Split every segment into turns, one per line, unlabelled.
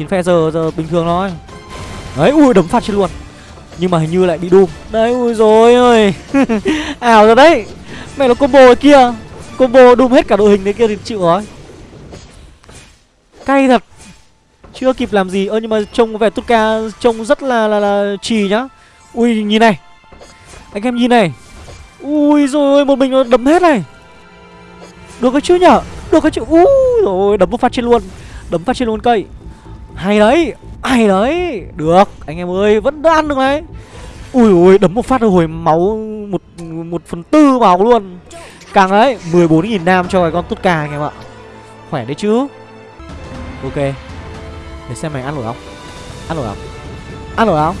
chín phe giờ giờ bình thường thôi. Đấy, ui, đấm phát trên luôn. Nhưng mà hình như lại bị đùm. Đấy, ui rồi ơi ảo rồi đấy. Mẹ nó combo ở kia. Combo đùm hết cả đội hình đấy kia thì chịu rồi. Cay thật. Chưa kịp làm gì. Ơ, nhưng mà trông vẻ tuka trông rất là là là trì nhá. Ui, nhìn này. Anh em nhìn này. Ui rồi một mình nó đấm hết này. Được cái chứ nhở? Được cái chứ. Ui rồi đấm một phát trên luôn. Đấm phát trên luôn cây hay đấy hay đấy. Được, anh em ơi, vẫn đã ăn được đấy ui ui, đấm một phát hồi máu một một phần tư máu luôn. Càng đấy 14.000 nam cho cái con tốt cà anh em ạ. Khỏe đấy chứ. Ok, để xem mày ăn nổi không? Ăn nổi không? Ăn nổi không?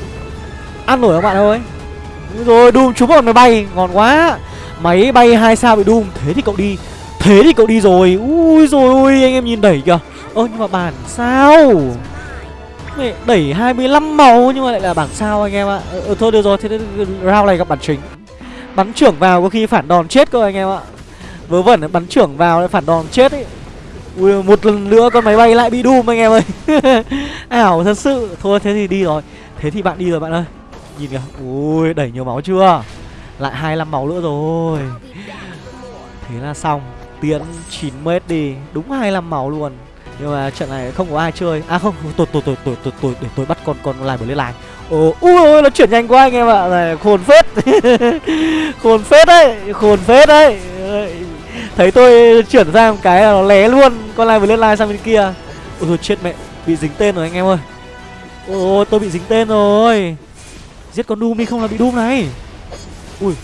Ăn nổi không bạn ơi? Rồi đùm trúng bọn máy bay, ngon quá. Máy bay hai sao bị đùm thế thì cậu đi, thế thì cậu đi rồi. Ui rồi ui anh em nhìn đẩy kìa ơ nhưng mà bản sao? Mẹ đẩy 25 màu nhưng mà lại là bản sao anh em ạ. À. ừ, thôi được rồi thế nên round này gặp bản chính. Bắn trưởng vào có khi phản đòn chết cơ anh em ạ. Vớ vẩn bắn trưởng vào lại phản đòn chết ấy. Ui một lần nữa con máy bay lại bị đùm anh em ơi. Ảo thật sự. Thôi thế thì đi rồi. Thế thì bạn đi rồi bạn ơi. Nhìn kìa. Ui đẩy nhiều máu chưa? Lại 25 máu nữa rồi. Thế là xong. Tiến 9 mét đi. Đúng 25 máu luôn nhưng mà trận này không có ai chơi. À không tôi tôi tôi tôi tôi tôi để tôi bắt con con lại lên lại ồ, ui ôi nó chuyển nhanh quá anh em ạ. Này, khôn phết. Khôn phết đấy, khôn phết đấy. Thấy tôi chuyển ra một cái là nó lé luôn con lại vừa lên lại sang bên kia. Ôi chết mẹ, bị dính tên rồi anh em ơi. Ôi, tôi bị dính tên rồi. Giết con doom đi, không là bị doom này. Ui,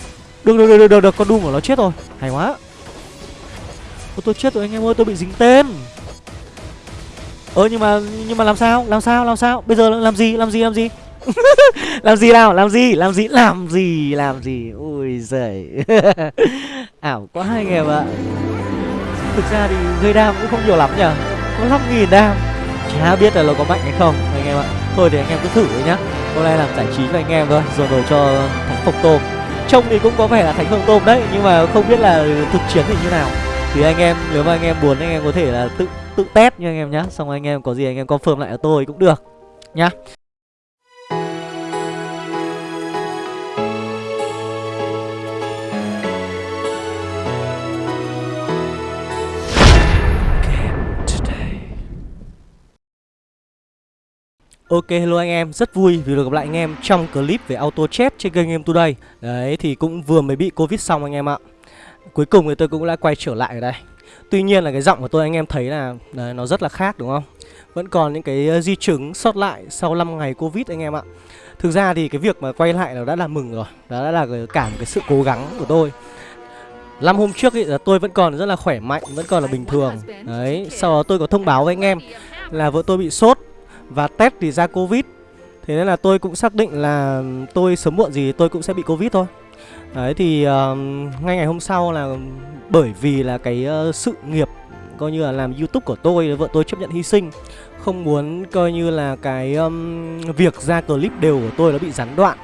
được được được được được, con doom của nó chết rồi. Hay quá. Ôi, tôi chết rồi anh em ơi, tôi bị dính tên ơ, nhưng mà nhưng mà làm sao? Làm sao? Làm sao? Bây giờ làm gì? Làm gì? Làm gì? Làm gì nào? Làm gì? Làm gì? Làm gì? Làm gì? Ui giời. Ảo quá anh em ạ thực ra thì gây đam cũng không nhiều lắm nhở có năm nghìn đam chả biết là nó có mạnh hay không, anh em ạ. Thôi thì anh em cứ thử thôi nhá. Hôm nay làm giải trí cho anh em thôi, rồi đổi cho thánh phộc tôm. Trông thì cũng có vẻ là thánh phộc tôm đấy, nhưng mà không biết là thực chiến thì như nào thì anh em nếu mà anh em muốn anh em có thể là tự tự test nha anh em nhá. Xong anh em có gì anh em confirm lại ở tôi cũng được nhá. Ok hello anh em, rất vui vì được gặp lại anh em trong clip về auto chat trên kênh Game Today. Đấy thì cũng vừa mới bị Covid xong anh em ạ. Cuối cùng thì tôi cũng đã quay trở lại ở đây. Tuy nhiên là cái giọng của tôi anh em thấy là đấy, nó rất là khác đúng không? Vẫn còn những cái ờ, di chứng sót lại sau 5 ngày Covid anh em ạ. Thực ra thì cái việc mà quay lại nó đã là mừng rồi. Đó đã là cả một cái sự cố gắng của tôi. Năm hôm trước ý, là tôi vẫn còn rất là khỏe mạnh, vẫn còn là bình thường. Đấy, sau đó tôi có thông báo với anh em là vợ tôi bị sốt và test thì ra Covid. Thế nên là tôi cũng xác định là ừ, tôi sớm muộn gì tôi cũng sẽ bị Covid thôi. Đấy thì uh, ngay ngày hôm sau là bởi vì là cái uh, sự nghiệp coi như là làm YouTube của tôi vợ tôi chấp nhận hy sinh không muốn coi như là cái um, việc ra clip đều của tôi nó bị gián đoạn.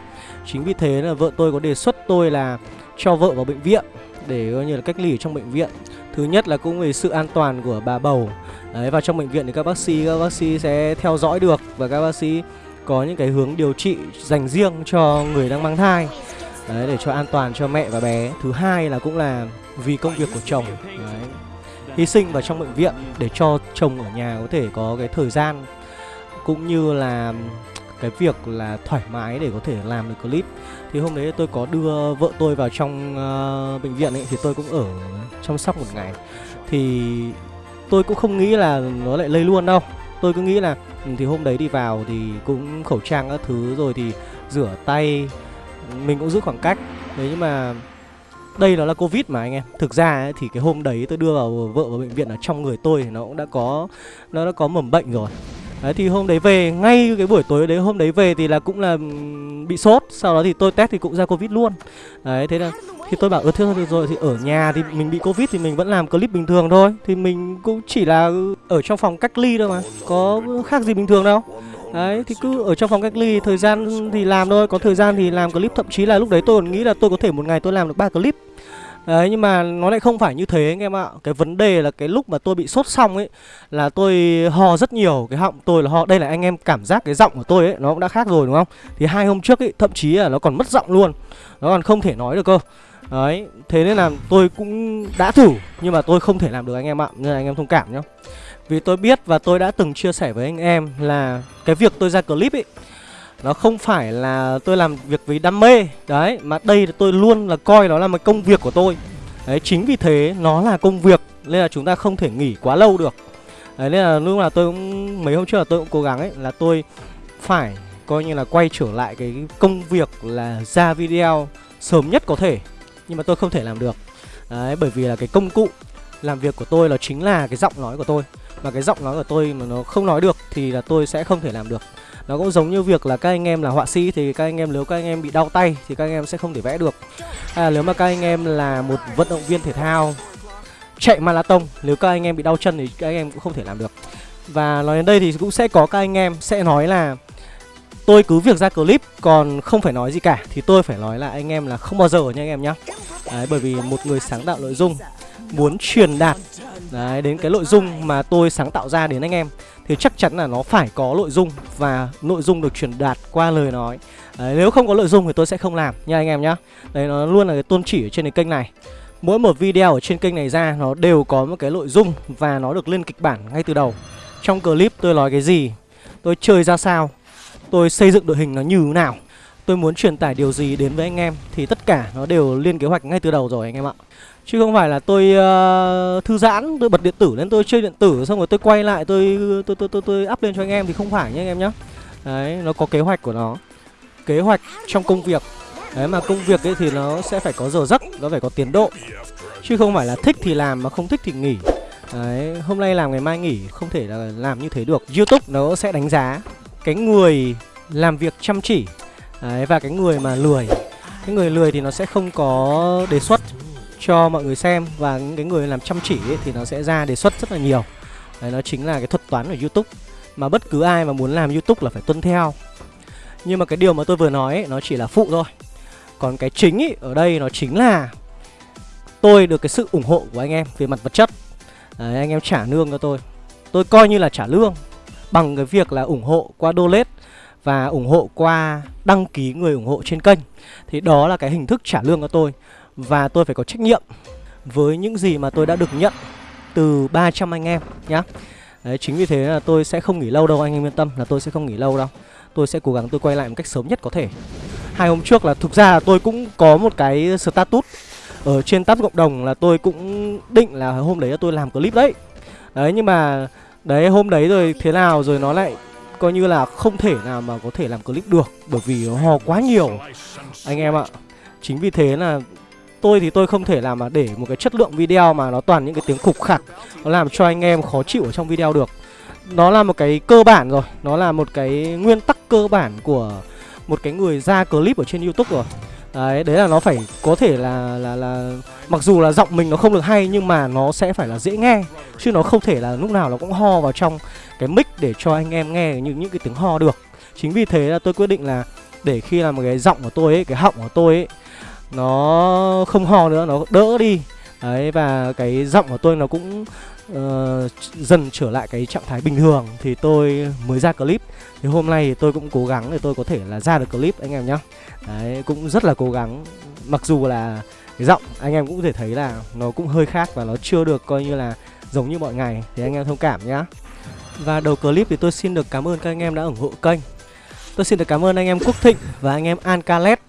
Chính vì thế là vợ tôi có đề xuất tôi là cho vợ vào bệnh viện để coi như là cách ly ở trong bệnh viện. Thứ nhất là cũng về sự an toàn của bà bầu. Đấy và trong bệnh viện thì các bác sĩ các bác sĩ sẽ theo dõi được và các bác sĩ có những cái hướng điều trị dành riêng cho người đang mang thai đấy để cho an toàn cho mẹ và bé. Thứ hai là cũng là vì công việc của chồng. Đấy. Hy sinh vào trong bệnh viện để cho chồng ở nhà có thể có cái thời gian cũng như là cái việc là thoải mái để có thể làm được clip. Thì hôm đấy tôi có đưa vợ tôi vào trong uh, bệnh viện ấy thì tôi cũng ở chăm sóc một ngày. Thì tôi cũng không nghĩ là nó lại lây luôn đâu. Tôi cứ nghĩ là ừ, thì hôm đấy đi vào thì cũng khẩu trang các thứ rồi thì rửa tay mình cũng giữ khoảng cách. Đấy nhưng mà đây nó là covid mà anh em. Thực ra ấy, thì cái hôm đấy tôi đưa vào vợ vào bệnh viện ở trong người tôi thì nó cũng đã có nó đã có mầm bệnh rồi. Đấy thì hôm đấy về ngay cái buổi tối đấy hôm đấy về thì là cũng là ừ, bị sốt. Sau đó thì tôi test thì cũng ra covid luôn. Đấy thế là thì tôi bảo ơ thế thôi rồi. Thì ở nhà thì mình bị covid thì mình vẫn làm clip bình thường thôi. Thì mình cũng chỉ là ở trong phòng cách ly thôi mà. Có khác gì bình thường đâu. Đấy, thì cứ ở trong phòng cách ly thời gian thì làm thôi. Có thời gian thì làm clip, Thậm chí là lúc đấy tôi còn nghĩ là tôi có thể một ngày tôi làm được ba clip. Đấy, nhưng mà nó lại không phải như thế anh em ạ. Cái vấn đề là cái lúc mà tôi bị sốt xong ấy, Là tôi ho rất nhiều. Cái họng tôi là ho, Đây là anh em cảm giác cái giọng của tôi ấy, Nó cũng đã khác rồi, đúng không? Thì hai hôm trước ấy, Thậm chí là nó còn mất giọng luôn. Nó còn không thể nói được cơ. Đấy, Thế nên là tôi cũng đã thử, Nhưng mà tôi không thể làm được anh em ạ. Nên là anh em thông cảm nhá. Vì tôi biết và tôi đã từng chia sẻ với anh em Là cái việc tôi ra clip ấy nó không phải là tôi làm việc vì đam mê. Đấy, Mà đây tôi luôn là coi nó là một công việc của tôi. Đấy, chính vì thế nó là công việc, Nên là chúng ta không thể nghỉ quá lâu được. Đấy, nên là lúc là tôi cũng, Mấy hôm trước là tôi cũng cố gắng ấy, Là tôi phải coi như là quay trở lại cái công việc là ra video sớm nhất có thể, Nhưng mà tôi không thể làm được. Đấy, bởi vì là cái công cụ làm việc của tôi là chính là cái giọng nói của tôi. Mà cái giọng nói của tôi mà nó không nói được thì là tôi sẽ không thể làm được. Nó cũng giống như việc là các anh em là họa sĩ thì các anh em nếu các anh em bị đau tay thì các anh em sẽ không thể vẽ được. Hay là nếu mà các anh em là một vận động viên thể thao chạy marathon nếu các anh em bị đau chân thì các anh em cũng không thể làm được. Và nói đến đây thì cũng sẽ có các anh em sẽ nói là tôi cứ việc ra clip còn không phải nói gì cả. Thì tôi phải nói là anh em là không bao giờ nha anh em nhá. Đấy, bởi vì một người sáng tạo nội dung muốn truyền đạt. Đấy, đến cái nội dung mà tôi sáng tạo ra đến anh em thì chắc chắn là nó phải có nội dung và nội dung được truyền đạt qua lời nói. Đấy, nếu không có nội dung thì tôi sẽ không làm nha anh em nhá. Đấy nó luôn là cái tôn chỉ ở trên cái kênh này. Mỗi một video ở trên kênh này ra nó đều có một cái nội dung và nó được lên kịch bản ngay từ đầu. Trong clip tôi nói cái gì tôi chơi ra sao tôi xây dựng đội hình nó như thế nào tôi muốn truyền tải điều gì đến với anh em thì tất cả nó đều lên kế hoạch ngay từ đầu rồi anh em ạ. Chứ không phải là tôi uh, thư giãn, tôi bật điện tử lên tôi chơi điện tử xong rồi tôi quay lại tôi tôi tôi tôi, tôi up lên cho anh em thì không phải nhá anh em nhá. Đấy, nó có kế hoạch của nó. Kế hoạch trong công việc. Đấy mà công việc ấy thì nó sẽ phải có giờ giấc, nó phải có tiến độ. Chứ không phải là thích thì làm mà không thích thì nghỉ. Đấy, hôm nay làm ngày mai nghỉ không thể là làm như thế được. YouTube nó sẽ đánh giá cái người làm việc chăm chỉ Đấy, và cái người mà lười cái người lười thì nó sẽ không có đề xuất cho mọi người xem và những cái người làm chăm chỉ ấy, thì nó sẽ ra đề xuất rất là nhiều. Đấy nó chính là cái thuật toán của youtube. Mà bất cứ ai mà muốn làm youtube là phải tuân theo. Nhưng mà cái điều mà tôi vừa nói ấy, nó chỉ là phụ thôi. Còn cái chính ấy, ở đây nó chính là tôi được cái sự ủng hộ của anh em về mặt vật chất. Đấy, anh em trả lương cho tôi. Tôi coi như là trả lương bằng cái việc là ủng hộ qua donate và ủng hộ qua đăng ký người ủng hộ trên kênh. Thì đó là cái hình thức trả lương cho tôi và tôi phải có trách nhiệm với những gì mà tôi đã được nhận từ 300 anh em nhá. Đấy, chính vì thế là tôi sẽ không nghỉ lâu đâu anh em yên tâm là tôi sẽ không nghỉ lâu đâu. Tôi sẽ cố gắng tôi quay lại một cách sớm nhất có thể. Hai hôm trước là thực ra là tôi cũng có một cái status ở trên tab cộng đồng là tôi cũng định là hôm đấy là tôi làm clip đấy. Đấy nhưng mà đấy hôm đấy rồi thế nào rồi nó lại coi như là không thể nào mà có thể làm clip được bởi vì nó hò quá nhiều anh em ạ. Chính vì thế là tôi thì tôi không thể làm mà để một cái chất lượng video mà nó toàn những cái tiếng khục khặc, nó làm cho anh em khó chịu ở trong video được. Nó là một cái cơ bản rồi, nó là một cái nguyên tắc cơ bản của một cái người ra clip ở trên youtube rồi. Đấy đấy là nó phải có thể là là là mặc dù là giọng mình nó không được hay nhưng mà nó sẽ phải là dễ nghe, chứ nó không thể là lúc nào nó cũng ho vào trong cái mic để cho anh em nghe những những cái tiếng ho được. Chính vì thế là tôi quyết định là để khi làm một cái giọng của tôi ấy, cái họng của tôi ấy nó không ho nữa nó đỡ đi. Đấy và cái giọng của tôi nó cũng uh, dần trở lại cái trạng thái bình thường thì tôi mới ra clip. Thì hôm nay thì tôi cũng cố gắng để tôi có thể là ra được clip anh em nhá. Đấy cũng rất là cố gắng. Mặc dù là cái giọng anh em cũng có thể thấy là nó cũng hơi khác và nó chưa được coi như là giống như mọi ngày. Thì anh em thông cảm nhá. Và đầu clip thì tôi xin được cảm ơn các anh em đã ủng hộ kênh. Tôi xin được cảm ơn anh em Quốc Thịnh và anh em Ancalet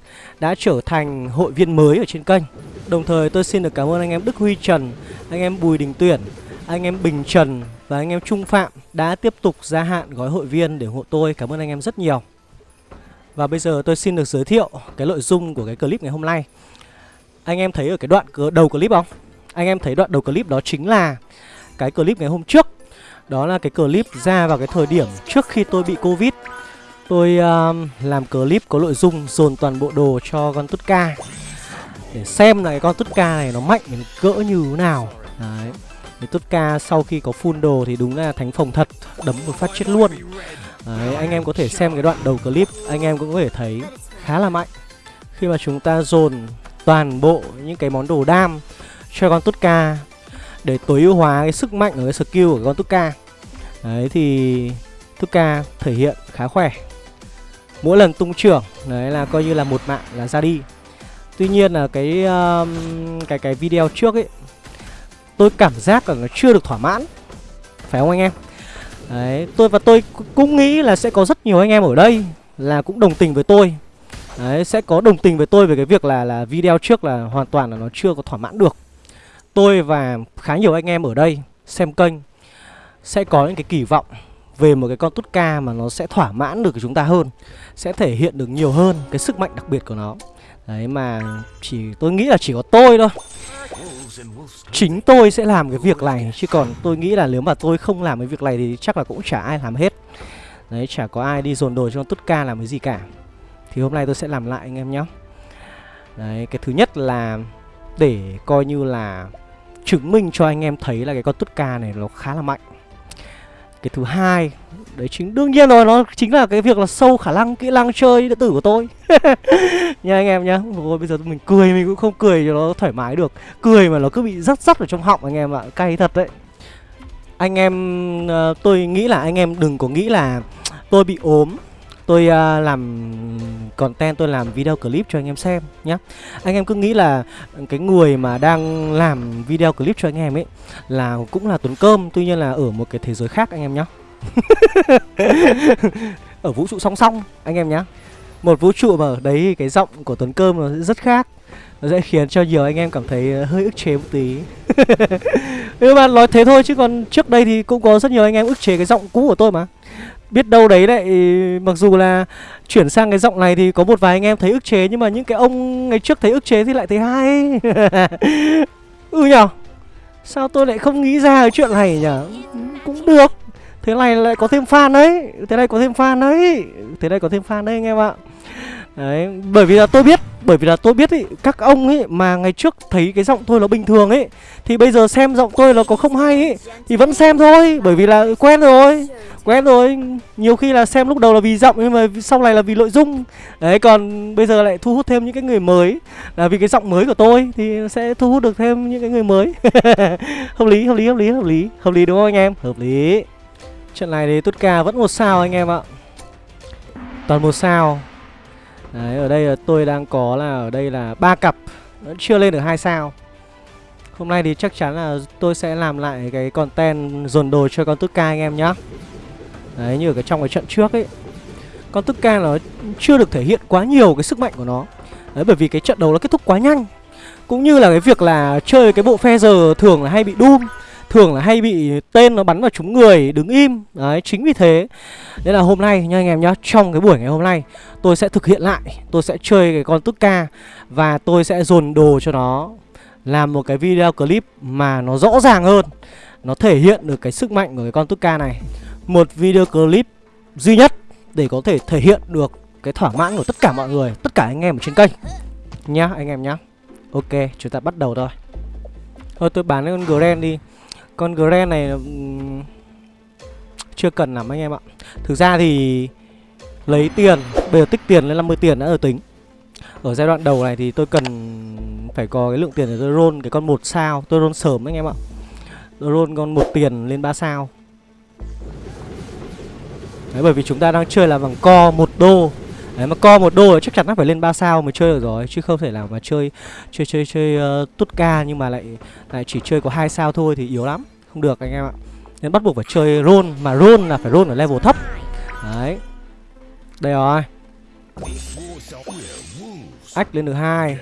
đã trở thành hội viên mới ở trên kênh Đồng thời tôi xin được cảm ơn anh em Đức Huy Trần, anh em Bùi Đình Tuyển, anh em Bình Trần và anh em Trung Phạm đã tiếp tục gia hạn gói hội viên để ủng hộ tôi. Cảm ơn anh em rất nhiều. Và bây giờ tôi xin được giới thiệu cái nội dung của cái clip ngày hôm nay. Anh em thấy ở cái đoạn đầu clip không? Anh em thấy đoạn đầu clip đó chính là cái clip ngày hôm trước. Đó là cái clip ra vào cái thời điểm trước khi tôi bị Covid Tôi um, làm clip có nội dung dồn toàn bộ đồ cho con tút ca. Để xem là cái con tút ca này nó mạnh đến cỡ như thế nào. Đấy. Cái tút ca sau khi có full đồ thì đúng là thánh phòng thật Đấm một phát chết luôn. Đấy, anh em có thể xem cái đoạn đầu clip Anh em cũng có thể thấy khá là mạnh. Khi mà chúng ta dồn toàn bộ những cái món đồ đam cho con Tutka để tối ưu hóa cái sức mạnh ở cái skill của con Tutka. Đấy thì Tutka thể hiện khá khỏe. Mỗi lần tung trưởng đấy là coi như là một mạng là ra đi. Tuy nhiên là cái um, cái cái video trước ấy tôi cảm giác là nó chưa được thỏa mãn. Phải không anh em? Đấy, tôi và tôi cũng nghĩ là sẽ có rất nhiều anh em ở đây là cũng đồng tình với tôi. Đấy, sẽ có đồng tình với tôi về cái việc là là video trước là hoàn toàn là nó chưa có thỏa mãn được. Tôi và khá nhiều anh em ở đây xem kênh sẽ có những cái kỳ vọng về một cái con tút ca mà nó sẽ thỏa mãn được chúng ta hơn, sẽ thể hiện được nhiều hơn cái sức mạnh đặc biệt của nó. Đấy mà chỉ tôi nghĩ là chỉ có tôi thôi. Chính tôi sẽ làm cái việc này Chứ còn tôi nghĩ là nếu mà tôi không làm cái việc này Thì chắc là cũng chả ai làm hết. Đấy chả có ai đi dồn đồ cho con Tút Ca làm cái gì cả. Thì hôm nay tôi sẽ làm lại anh em nhé. Đấy cái thứ nhất là Để coi như là Chứng minh cho anh em thấy là cái con Tút Ca này nó khá là mạnh cái thứ hai, đấy chính, đương nhiên rồi, nó chính là cái việc là sâu khả năng kỹ năng chơi điện tử của tôi. Nha anh em nhá rồi bây giờ mình cười, mình cũng không cười cho nó thoải mái được. Cười mà nó cứ bị rắt rắt ở trong họng, anh em ạ, cay thật đấy. Anh em ờ, tôi nghĩ là, anh em đừng có nghĩ là tôi bị ốm, tôi ờ, làm content tôi làm video clip cho anh em xem nhé anh em cứ nghĩ là cái người mà đang làm video clip cho anh em ấy là cũng là tuấn cơm, tuy nhiên là ở một cái thế giới khác anh em nhé ở vũ trụ song song anh em nhé một vũ trụ mà ở đấy cái giọng của tuấn cơm nó rất khác, nó sẽ khiến cho nhiều anh em cảm thấy hơi ức chế một tí. Nhưng mà nói thế thôi chứ còn trước đây thì cũng có rất nhiều anh em ức chế cái giọng cũ của tôi mà biết đâu đấy lại, mặc dù là chuyển sang cái giọng này thì có một vài anh em thấy ức chế, nhưng mà những cái ông ngày trước thấy ức chế thì lại thấy hay. Ừ nhở? Sao tôi lại không nghĩ ra cái chuyện này nhở? Cũng được. Thế này lại có thêm fan đấy. Thế này có thêm fan đấy. Thế này có thêm fan đấy anh em ạ. Đấy, bởi vì là tôi biết, bởi vì là tôi biết ý, các ông ấy mà ngày trước thấy cái giọng tôi nó bình thường ấy thì bây giờ xem giọng tôi nó có không hay ấy thì vẫn xem thôi, bởi vì là quen rồi. Quen rồi, nhiều khi là xem lúc đầu là vì giọng nhưng mà sau này là vì nội dung. Đấy, còn bây giờ lại thu hút thêm những cái người mới là vì cái giọng mới của tôi thì sẽ thu hút được thêm những cái người mới. hợp lý, hợp lý, hợp lý, hợp lý. Hợp lý đúng không anh em? Hợp lý. Trận này thì Tutka vẫn một sao anh em ạ. Toàn một sao Đấy, ở đây là tôi đang có là ở đây là ba cặp. Vẫn chưa lên được hai sao. Hôm nay thì chắc chắn là tôi sẽ làm lại cái content dồn đồ cho con Tutka anh em nhá. Đấy, như ở cái trong cái trận trước ấy. Con Tutka nó chưa được thể hiện quá nhiều cái sức mạnh của nó. Đấy, bởi vì cái trận đấu nó kết thúc quá nhanh. Cũng như là cái việc là chơi cái bộ phe giờ thường là hay bị Doom thường là hay bị tên nó bắn vào chúng người đứng im. Đấy, chính vì thế nên là hôm nay nha anh em nhá, trong cái buổi ngày hôm nay tôi sẽ thực hiện lại, tôi sẽ chơi cái con tức ca và tôi sẽ dồn đồ cho nó làm một cái video clip mà nó rõ ràng hơn, nó thể hiện được cái sức mạnh của cái con tức ca này. Một video clip duy nhất để có thể thể hiện được cái thỏa mãn của tất cả mọi người, tất cả anh em ở trên kênh. Nhá, anh em nhá. Ok, chúng ta bắt đầu thôi. Thôi, tôi bán cái con Gren đi con Gren này chưa cần lắm anh em ạ. Thực ra thì lấy tiền, bây giờ tích tiền lên 50 tiền đã ở tính. Ở giai đoạn đầu này thì tôi cần phải có cái lượng tiền để tôi roll cái con một sao Tôi roll sớm anh em ạ. Tôi roll con một tiền lên 3 sao. Đấy bởi vì chúng ta đang chơi là bằng co một đô. Đấy mà co một đô chắc chắn nó phải lên 3 sao mới chơi được rồi Chứ không thể nào mà chơi chơi chơi chơi uh, tút ca nhưng mà lại lại chỉ chơi có hai sao thôi thì yếu lắm. Không được anh em ạ. Nên bắt buộc phải chơi roll Mà roll là phải roll ở level thấp. Đấy. Đây rồi. Ách lên được hai.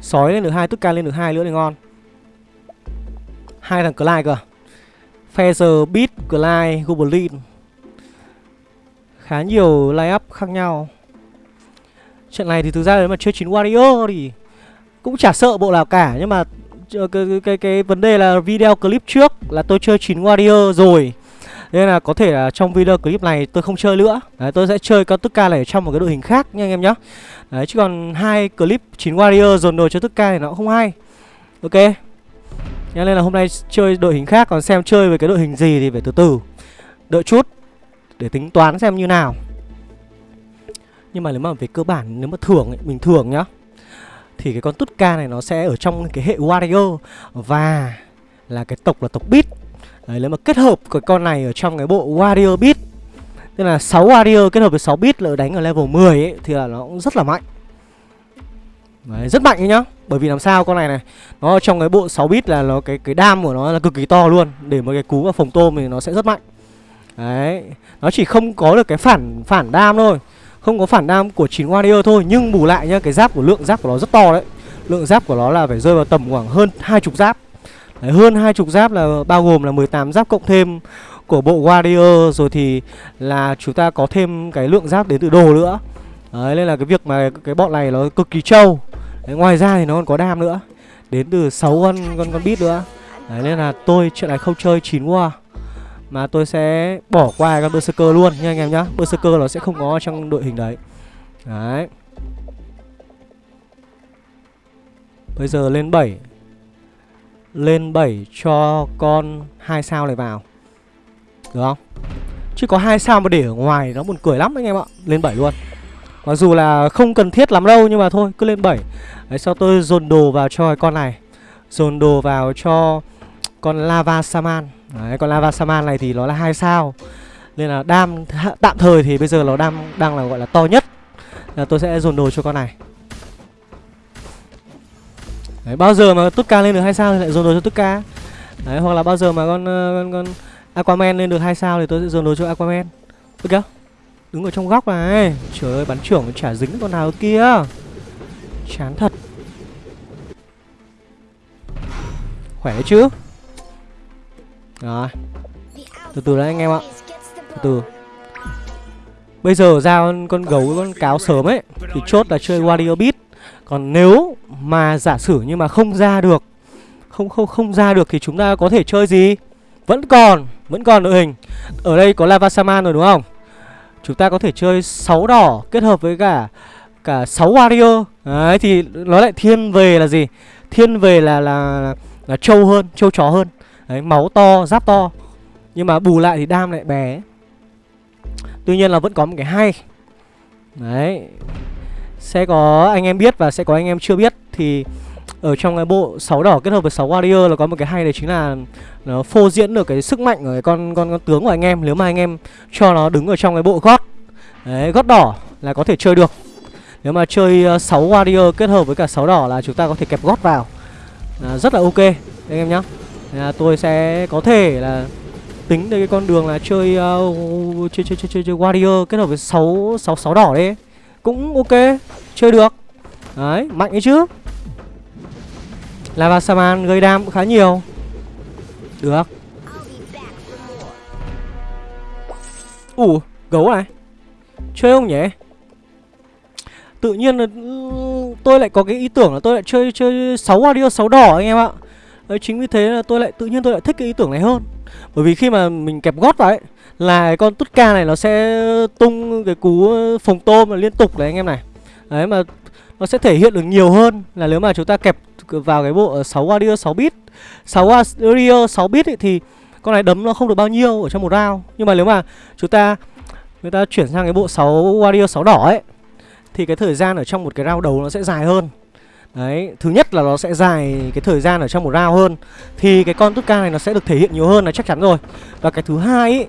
Sói lên được hai, tút ca lên được hai nữa thì ngon. Hai thằng Clyde cơ. Feather, Beat, Clyde, Goblin khá nhiều line up khác nhau. Trận này thì thực ra nếu mà chơi 9 Warrior thì cũng chả sợ bộ nào cả Nhưng mà ờ, cái, cái, cái, cái vấn đề là video clip trước là tôi chơi 9 Warrior rồi. Nên là có thể là trong video clip này tôi không chơi nữa. Đấy, tôi sẽ chơi con tức ca này trong một cái đội hình khác nha anh em nhé Đấy, chứ còn hai clip 9 Warrior dồn đồ cho tức ca thì nó cũng không hay. Ok. Nên là hôm nay chơi đội hình khác Còn xem chơi với cái đội hình gì thì phải từ từ. Đợi chút để tính toán xem như nào Nhưng mà nếu mà về cơ bản Nếu mà thưởng ấy, mình thưởng nhá thì cái con Tutka này nó sẽ ở trong cái hệ Warrior và là cái tộc là tộc Beat. Đấy, nếu mà kết hợp cái con này ở trong cái bộ Warrior Beat Tức là 6 Warrior kết hợp với 6 Beat là đánh ở level 10 ấy thì là nó cũng rất là mạnh. Đấy, rất mạnh ấy nhá. Bởi vì làm sao con này này Nó trong cái bộ 6 bit là nó cái cái đam của nó là cực kỳ to luôn Để mà cái cú vào phòng tôm thì nó sẽ rất mạnh Đấy Nó chỉ không có được cái phản phản đam thôi. Không có phản đam của 9 warrior thôi Nhưng bù lại nhá Cái giáp của lượng giáp của nó rất to đấy. Lượng giáp của nó là phải rơi vào tầm khoảng hơn hai chục giáp. Đấy, Hơn hai chục giáp là bao gồm là 18 giáp cộng thêm của bộ warrior Rồi thì là chúng ta có thêm cái lượng giáp đến từ đồ nữa. Đấy nên là cái việc mà cái bọn này nó cực kỳ trâu. Đấy, ngoài ra thì nó còn có đam nữa Đến từ 6 con con con bit nữa. Đấy nên là tôi chuyện này không chơi 9 war mà tôi sẽ bỏ qua con Berserker luôn nha anh em nhá. Berserker nó sẽ không có trong đội hình đấy. Đấy. Bây giờ lên 7 Lên 7 cho con hai sao này vào. Được không? Chứ có hai sao mà để ở ngoài nó buồn cười lắm anh em ạ. Lên 7 luôn. Mặc dù là không cần thiết lắm đâu, nhưng mà thôi, cứ lên 7 Đấy, sau tôi dồn đồ vào cho con này. Dồn đồ vào cho con Lava Saman Đấy còn Lava Saman này thì nó là hai sao. Nên là đam tạm thời thì bây giờ nó đang đang là gọi là to nhất. Là Tôi sẽ dồn đồ cho con này. Đấy bao giờ mà Tutka lên được hai sao thì lại dồn đồ cho Tutka? Đấy hoặc là bao giờ mà con ờ, con, con Aquaman lên được hai sao thì tôi sẽ dồn đồ cho Aquaman. Được chưa? Đứng ở trong góc này. Trời ơi bắn trưởng chả dính con nào kia. Chán thật. Khỏe đấy chứ? Rồi. Từ từ đấy anh em ạ. Từ từ. Bây giờ ra con, gấu con cáo sớm ấy Thì chốt là chơi Wario Beat. Còn nếu mà giả sử như mà không ra được Không không không ra được thì chúng ta có thể chơi gì? Vẫn còn Vẫn còn đội hình. Ở đây có Lava Saman rồi đúng không? Chúng ta có thể chơi 6 đỏ kết hợp với cả cả 6 warrior. Đấy thì nó lại thiên về là gì? Thiên về là là là, là trâu hơn, trâu chó hơn. Đấy, máu to, giáp to. Nhưng mà bù lại thì đam lại bé. Tuy nhiên là vẫn có một cái hay. Đấy. Sẽ có anh em biết và sẽ có anh em chưa biết thì ở trong cái bộ 6 đỏ kết hợp với 6 warrior là có một cái hay đấy chính là nó phô diễn được cái sức mạnh của cái con con con tướng của anh em nếu mà anh em cho nó đứng ở trong cái bộ gót đấy gót đỏ là có thể chơi được nếu mà chơi ờ, 6 warrior kết hợp với cả 6 đỏ là chúng ta có thể kẹp gót vào à, rất là ok anh em nhá à, tôi sẽ có thể là tính đến cái con đường là chơi uh, chơi, chơi chơi chơi chơi warrior kết hợp với 6 6 6 đỏ đấy. Cũng ok chơi được. Đấy mạnh ấy chứ. Lava Saman gây đam cũng khá nhiều. Được. Ủ gấu này. Chơi không nhỉ? Tự nhiên là ừ, tôi lại có cái ý tưởng là tôi lại chơi chơi sáu warrior sáu đỏ anh em ạ. Đấy, Chính vì thế là tôi lại tự nhiên tôi lại thích cái ý tưởng này hơn. Bởi vì khi mà mình kẹp gót vào ấy Là con Tutka này nó sẽ tung cái cú phồng tôm là liên tục đấy anh em này. Đấy mà nó sẽ thể hiện được nhiều hơn là nếu mà chúng ta kẹp vào cái bộ 6 warrior 6 bit. 6 warrior 6 bit ấy, thì con này đấm nó không được bao nhiêu ở trong một round. Nhưng mà nếu mà chúng ta người ta chuyển sang cái bộ 6 warrior 6 đỏ ấy thì cái thời gian ở trong một cái round đầu nó sẽ dài hơn. Đấy, thứ nhất là nó sẽ dài cái thời gian ở trong một round hơn. Thì cái con Tutka này nó sẽ được thể hiện nhiều hơn là chắc chắn rồi. Và cái thứ hai ý,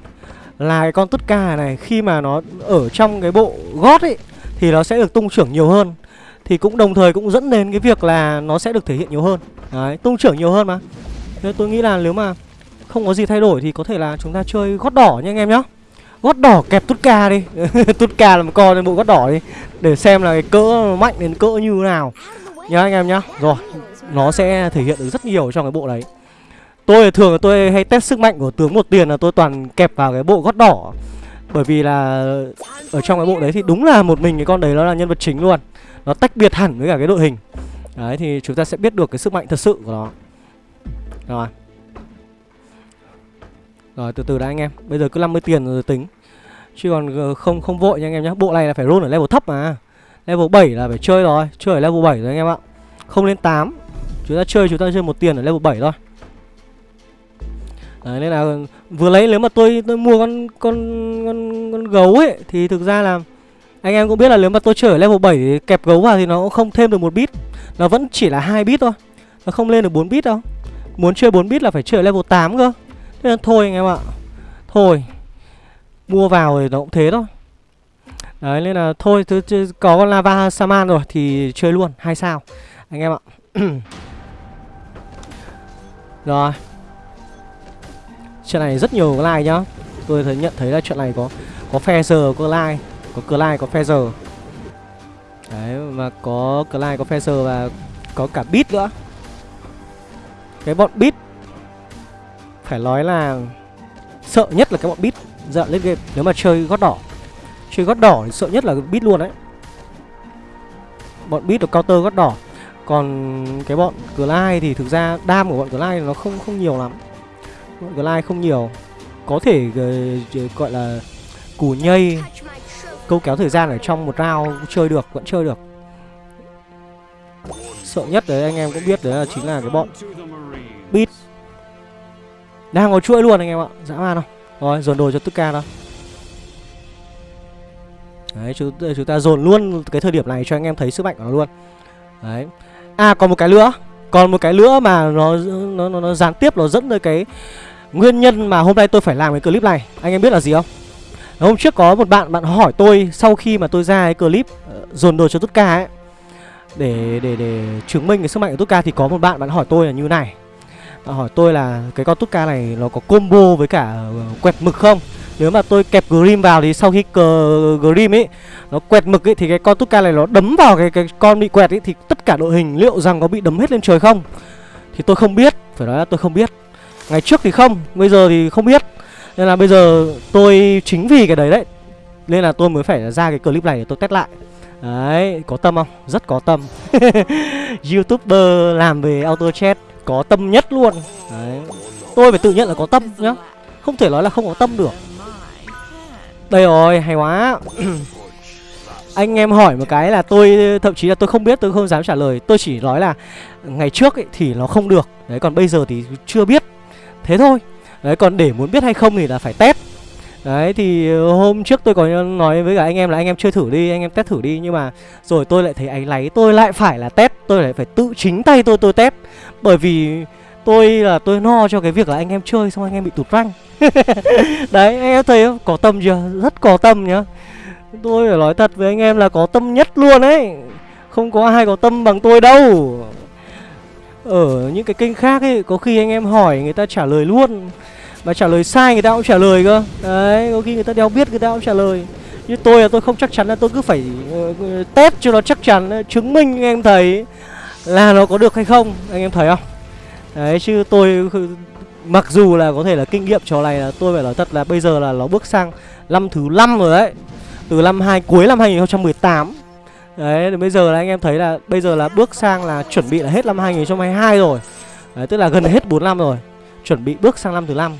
là cái con Tutka này khi mà nó ở trong cái bộ gót ấy Thì nó sẽ được tung trưởng nhiều hơn. Thì cũng đồng thời cũng dẫn đến cái việc là nó sẽ được thể hiện nhiều hơn. Đấy, tung trưởng nhiều hơn mà. Nên tôi nghĩ là nếu mà không có gì thay đổi thì có thể là chúng ta chơi gót đỏ nha anh em nhá. Gót đỏ kẹp Tutka ca đi. Tutka ca là một con bộ gót đỏ đi. Để xem là cái cỡ mạnh đến cỡ như thế nào. Nhá anh em nhá. Rồi, nó sẽ thể hiện được rất nhiều trong cái bộ đấy. Tôi thường tôi hay test sức mạnh của tướng một tiền là tôi toàn kẹp vào cái bộ gót đỏ. Bởi vì là ở trong cái bộ đấy thì đúng là một mình cái con đấy nó là nhân vật chính luôn. Nó tách biệt hẳn với cả cái đội hình. Đấy thì chúng ta sẽ biết được cái sức mạnh thật sự của nó. Rồi rồi từ từ đã anh em. Bây giờ cứ 50 tiền rồi tính. Chứ còn ờ, không không vội nha anh em nhé bộ này là phải roll ở level thấp mà level 7 là phải chơi rồi chơi ở level 7 rồi anh em ạ. Không lên 8 chúng ta chơi chúng ta chơi một tiền ở level 7 thôi. Đấy, nên là vừa lấy nếu mà tôi tôi mua con con con con gấu ấy thì thực ra là Anh em cũng biết là nếu mà tôi chơi ở level 7 thì kẹp gấu vào thì nó cũng không thêm được một bit. Nó vẫn chỉ là hai bit thôi. Nó không lên được 4 bit đâu. Muốn chơi 4 bit là phải chơi ở level 8 cơ. Thế nên thôi anh em ạ. Thôi. Mua vào thì nó cũng thế thôi. Đấy nên là thôi thứ, thứ, có con lava saman rồi thì chơi luôn hay sao. Anh em ạ. Rồi. Chuyện này rất nhiều like nhá. Tôi thấy nhận thấy là chuyện này có có phe giờ có like có cờ like có phe giờ đấy mà có cờ like có phe giờ và có cả bit nữa. Cái bọn bit phải nói là sợ nhất là cái bọn bit dạo lên game. Nếu mà chơi gót đỏ chơi gót đỏ thì sợ nhất là bit luôn đấy. Bọn bit được counter gót đỏ. Còn cái bọn Glide thì thực ra đam của bọn Glide nó không không nhiều lắm. Bọn Glide không nhiều. Có thể ờ, ờ, gọi là củ nhây, câu kéo thời gian ở trong một round chơi được, vẫn chơi được. Sợ nhất đấy, anh em cũng biết đấy là chính là cái bọn bit. Đang có chuỗi luôn anh em ạ, dã man không? Rồi, dồn đồ cho tức ca đâu Đấy, chúng, chúng ta dồn luôn cái thời điểm này cho anh em thấy sức mạnh của nó luôn. Đấy. À còn một cái nữa Còn một cái nữa mà nó nó, nó, nó gián tiếp nó dẫn tới cái Nguyên nhân mà hôm nay tôi phải làm cái clip này. Anh em biết là gì không? Hôm trước có một bạn bạn hỏi tôi Sau khi mà tôi ra cái clip ờ, Dồn đồ cho tất cả ấy để, để để chứng minh cái sức mạnh của Tutka thì có một bạn bạn hỏi tôi là như này. Bạn hỏi tôi là cái con Tutka này nó có combo với cả ờ, quẹt mực không? Nếu mà tôi kẹp Grim vào thì sau khi cờ Grim ấy Nó quẹt mực ấy thì cái con Tutka này nó đấm vào cái cái con bị quẹt ấy Thì tất cả đội hình liệu rằng có bị đấm hết lên trời không? Thì tôi không biết Phải nói là tôi không biết. Ngày trước thì không Bây giờ thì không biết. Nên là bây giờ tôi chính vì cái đấy đấy Nên là tôi mới phải ra cái clip này để tôi test lại. Đấy, có tâm không? Rất có tâm. Youtuber làm về auto chat Có tâm nhất luôn. Đấy Tôi phải tự nhận là có tâm nhá. Không thể nói là không có tâm được đây rồi, hay quá. Anh em hỏi một cái là tôi Thậm chí là tôi không biết, tôi không dám trả lời. Tôi chỉ nói là ngày trước ấy, thì nó không được. Đấy, còn bây giờ thì chưa biết. Thế thôi. Đấy, còn để muốn biết hay không thì là phải test. Đấy thì hôm trước tôi có nói với cả anh em là anh em chơi thử đi, anh em test thử đi. Nhưng mà rồi tôi lại thấy áy láy, tôi lại phải là test. Tôi lại phải tự chính tay tôi tôi test. Bởi vì tôi là tôi no cho cái việc là anh em chơi xong anh em bị tụt rank Đấy anh em thấy không? Có tâm chưa? Rất có tâm nhá. Tôi phải nói thật với anh em là có tâm nhất luôn ấy. Không có ai có tâm bằng tôi đâu. Ở những cái kênh khác ấy Có khi anh em hỏi người ta trả lời luôn. Mà trả lời sai người ta cũng trả lời cơ. Đấy có khi người ta đeo biết người ta cũng trả lời. Như tôi là tôi không chắc chắn là tôi cứ phải uh, test cho nó chắc chắn ờ, Chứng minh anh em thấy Là nó có được hay không. Anh em thấy không? Đấy chứ tôi Mặc dù là có thể là kinh nghiệm trò này là tôi phải nói thật là bây giờ là nó bước sang năm thứ năm rồi đấy. Từ năm hai, cuối năm 2018 Đấy, thì bây giờ là anh em thấy là bây giờ là bước sang là chuẩn bị là hết năm 2022 rồi. Đấy, tức là gần hết 4 năm rồi. Chuẩn bị bước sang năm thứ năm.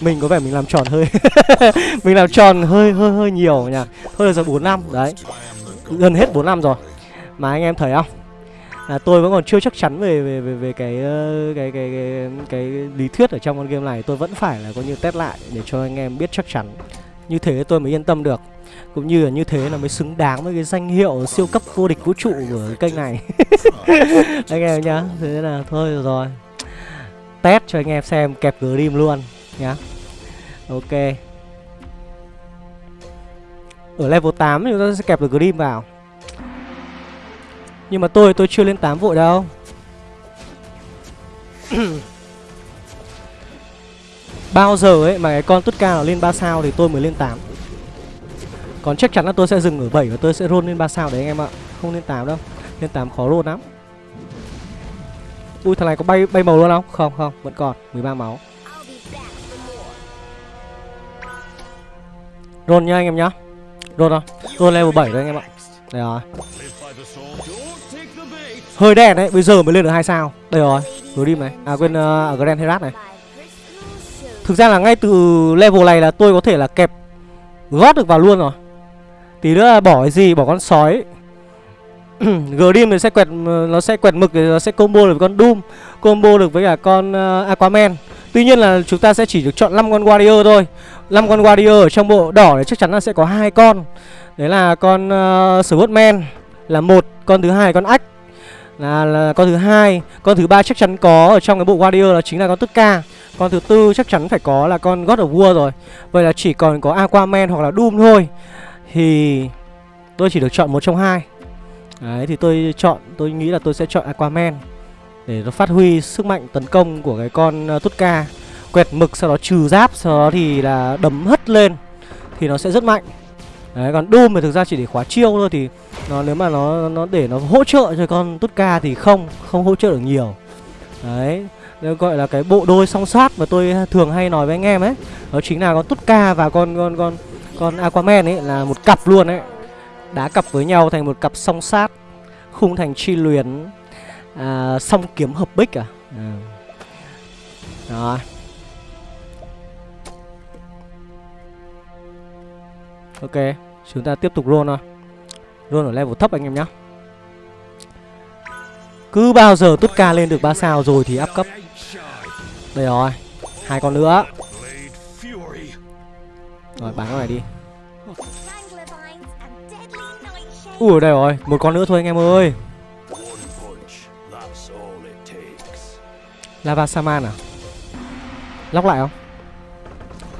Mình có vẻ mình làm tròn hơi Mình làm tròn hơi hơi hơi nhiều nhỉ. Hơi là giờ 4 năm, đấy. Gần hết 4 năm rồi. Mà anh em thấy không? À, tôi vẫn còn chưa chắc chắn về về về, về cái, ờ, cái, cái cái cái lý thuyết ở trong con game này. Tôi vẫn phải là coi như test lại để cho anh em biết chắc chắn. Như thế tôi mới yên tâm được. Cũng như là như thế là mới xứng đáng với cái danh hiệu siêu cấp vô địch vũ trụ của cái kênh này. Anh em nhá thế là thôi rồi, rồi. Test cho anh em xem kẹp grim luôn nhá. Ok. Ở level 8 chúng ta sẽ kẹp được grim vào nhưng mà tôi tôi chưa lên 8 vội đâu. Bao giờ ấy mà cái con tốt ca nó lên 3 sao thì tôi mới lên 8 Còn chắc chắn là tôi sẽ dừng ở 7 và tôi sẽ roll lên 3 sao đấy anh em ạ. Không lên 8 đâu. Lên 8 khó roll lắm. Ui thằng này có bay bay màu luôn không? Không không vẫn còn. 13 máu. Roll nha anh em nhá. Roll không? Roll level 7 rồi anh em ạ. Đây rồi Hơi đen đấy, bây giờ mới lên được hai sao. Đây rồi, Grim này. À quên, uh, Grand Herat này. Thực ra là ngay từ level này là tôi có thể là kẹp gót được vào luôn rồi. Tí nữa là bỏ cái gì, bỏ con sói. Grim thì sẽ quẹt nó sẽ quẹt mực thì nó sẽ combo được với con Doom Combo được với cả con uh, Aquaman. Tuy nhiên là chúng ta sẽ chỉ được chọn 5 con warrior thôi. 5 con warrior ở trong bộ đỏ thì chắc chắn là sẽ có hai con. Đấy là con uh, Swordman là một Con thứ hai con ách là, là con thứ hai. Con thứ ba chắc chắn có ở trong cái bộ warrior là chính là con Tutka Con thứ tư chắc chắn phải có là con God of War rồi. Vậy là chỉ còn có Aquaman hoặc là Doom thôi. Thì tôi chỉ được chọn một trong hai. Đấy thì tôi chọn Tôi nghĩ là tôi sẽ chọn Aquaman Để nó phát huy sức mạnh tấn công của cái con ờ, uh, Tutka Quẹt mực sau đó trừ giáp Sau đó thì là đấm hất lên Thì nó sẽ rất mạnh. Đấy còn Doom thì thực ra chỉ để khóa chiêu thôi Thì nó nếu mà nó nó để nó hỗ trợ cho con Tutka thì không Không hỗ trợ được nhiều. Đấy Nó gọi là cái bộ đôi song sát mà tôi thường hay nói với anh em ấy. Đó chính là con Tutka và con con con con Aquaman ấy là một cặp luôn ấy. Đá cặp với nhau thành một cặp song sát Khung thành chi luyến à, Song kiếm hợp bích à, ừ. à. Đó Ok. Chúng ta tiếp tục roll thôi. Roll ở level thấp anh em nhé Cứ bao giờ Tutka lên được 3 sao rồi thì áp cấp. Đây rồi, hai con nữa. Rồi, bán con này đi. Ui, đây rồi, Một con nữa thôi anh em ơi. Lava Saman à? Lóc lại không?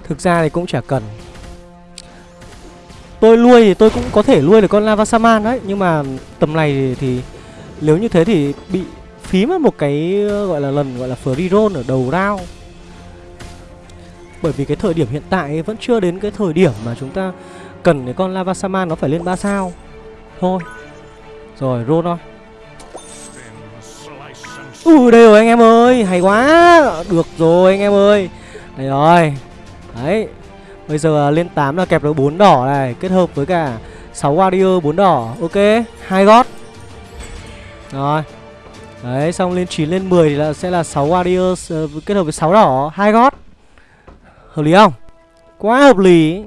Thực ra thì cũng chả cần. Tôi nuôi thì tôi cũng có thể nuôi được con Lava Saman đấy Nhưng mà tầm này thì, Nếu như thế thì bị phí mất một cái ờ, gọi là lần gọi là free roll ở đầu round. Bởi vì cái thời điểm hiện tại vẫn chưa đến cái thời điểm mà chúng ta cần cái con Lava Saman nó phải lên 3 sao. Thôi. Rồi roll thôi. Ui đây rồi anh em ơi Hay quá. Được rồi anh em ơi. Đây rồi. Đấy. Bây giờ à, lên 8 là kẹp được 4 đỏ này Kết hợp với cả 6 warrior 4 đỏ. Ok hai gót. Rồi. Đấy xong lên 9 lên 10 thì là sẽ là 6 warrior uh, ờ, kết hợp với 6 đỏ hai gót. Hợp lý không? Quá hợp lý.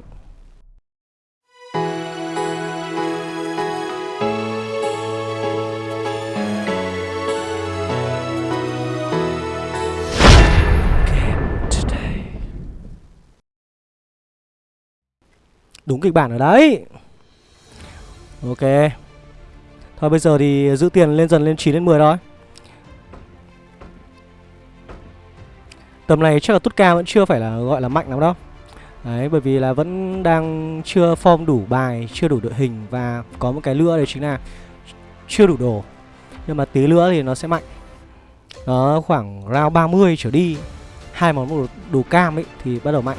Đúng kịch bản ở đấy. Ok. Thôi bây giờ thì giữ tiền lên dần lên 9 lên 10 thôi. Tầm này chắc là Tutka vẫn chưa phải là gọi là mạnh lắm đâu. Đấy bởi vì là vẫn đang chưa form đủ bài Chưa đủ đội hình Và có một cái lửa đấy chính là Chưa đủ đồ. Nhưng mà tí nữa thì nó sẽ mạnh. Nó khoảng round 30 trở đi hai món đồ, đồ cam ấy thì bắt đầu mạnh.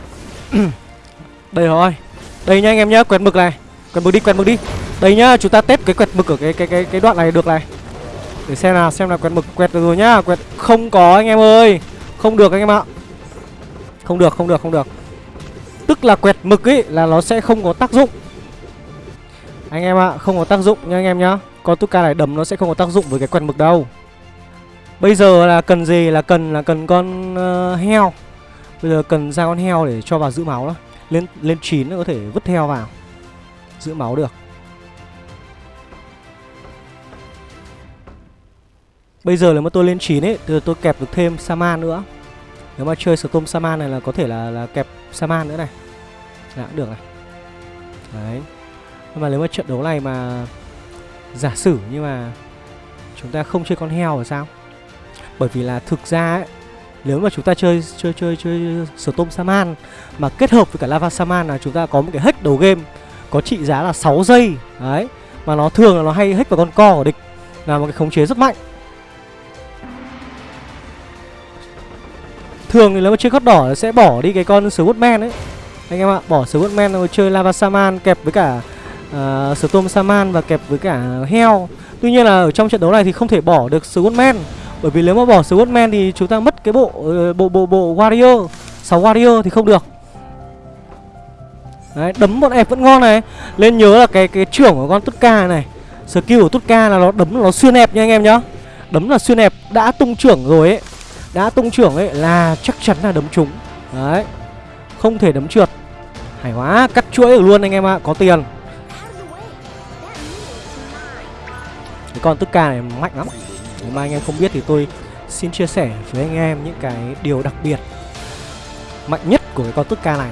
Đây rồi đây nha anh em nhá, quẹt mực này. Quẹt mực đi, quẹt mực đi. Đây nhá, chúng ta test cái quẹt mực ở cái cái cái cái đoạn này được này. Để xem nào, xem là quẹt mực quẹt được rồi nhá. Quẹt không có anh em ơi. Không được anh em ạ. Không được, không được, không được. Tức là quẹt mực ấy là nó sẽ không có tác dụng. Anh em ạ, không có tác dụng nha anh em nhá. Con Tuka này đấm nó sẽ không có tác dụng với cái quẹt mực đâu. Bây giờ là cần gì? Là cần là cần con uh, heo. Bây giờ cần ra con heo để cho vào giữ máu đó lên lên 9 nó có thể vứt theo vào giữ máu được. Bây giờ nếu mà tôi lên 9 ấy thì tôi kẹp được thêm saman nữa. Nếu mà chơi storm saman này là có thể là là kẹp saman nữa này. Đã cũng được này. Đấy. Nhưng mà nếu mà trận đấu này mà giả sử như mà chúng ta không chơi con heo thì sao? Bởi vì là thực ra ấy, nếu mà chúng ta chơi chơi chơi chơi Storm Saman mà kết hợp với cả Lava Saman là chúng ta có một cái hack đầu game có trị giá là 6 giây. Đấy mà nó thường là nó hay hack vào con co của địch là một cái khống chế rất mạnh. Thường thì nếu mà chơi cốt đỏ sẽ bỏ đi cái con Swordman ấy. Anh em ạ bỏ Swordman rồi chơi Lava Saman kẹp với cả uh, Storm Saman và kẹp với cả heo tuy nhiên là ở trong trận đấu này thì không thể bỏ được Swordman bởi vì nếu mà bỏ Swordman thì chúng ta mất cái bộ ờ, bộ bộ bộ Warrior. 6 Warrior thì không được. Đấy, đấm bọn ép vẫn ngon này. Lên nhớ là cái cái trưởng của con Tutka này. Skill của Tutka là nó đấm nó xuyên ép nha anh em nhá. Đấm là xuyên ép Đã tung trưởng rồi ấy. Đã tung trưởng ấy là chắc chắn là đấm trúng. Đấy Không thể đấm trượt. Hay quá Cắt chuỗi được luôn anh em ạ Có tiền. Cái con Tutka này mạnh lắm nếu mà anh em không biết thì tôi xin chia sẻ với anh em những cái điều đặc biệt mạnh nhất của cái con tức ca này.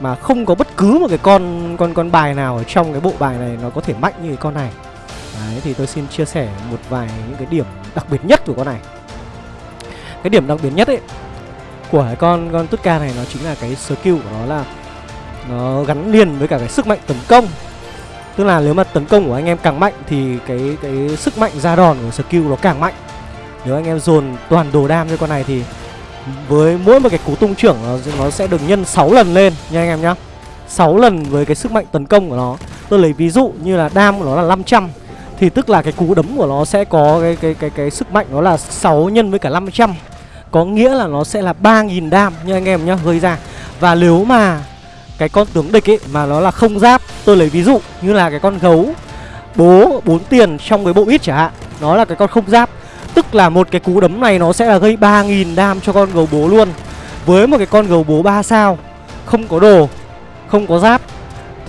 Mà không có bất cứ một cái con con con bài nào ở trong cái bộ bài này nó có thể mạnh như cái con này. Đấy, thì tôi xin chia sẻ một vài những cái điểm đặc biệt nhất của con này. Cái điểm đặc biệt nhất ấy của cái con con tức ca này nó chính là cái skill của nó là nó gắn liền với cả cái sức mạnh tấn công tức là nếu mà tấn công của anh em càng mạnh thì cái cái sức mạnh ra đòn của skill nó càng mạnh. Nếu anh em dồn toàn đồ đam cho con này thì với mỗi một cái cú tung trưởng nó, nó sẽ được nhân 6 lần lên nha anh em nhá. 6 lần với cái sức mạnh tấn công của nó. Tôi lấy ví dụ như là đam của nó là 500 Thì tức là cái cú đấm của nó sẽ có cái cái cái cái sức mạnh nó là 6 nhân với cả 500 Có nghĩa là nó sẽ là 3.000 đam nha anh em nhá gây ra. Và nếu mà cái con tướng địch ấy mà nó là không giáp Tôi lấy ví dụ như là cái con gấu bố bốn tiền trong cái bộ ít chẳng hạn. Nó là cái con không giáp. Tức là một cái cú đấm này nó sẽ là gây 3.000 đam cho con gấu bố luôn. Với một cái con gấu bố 3 sao, Không có đồ, Không có giáp,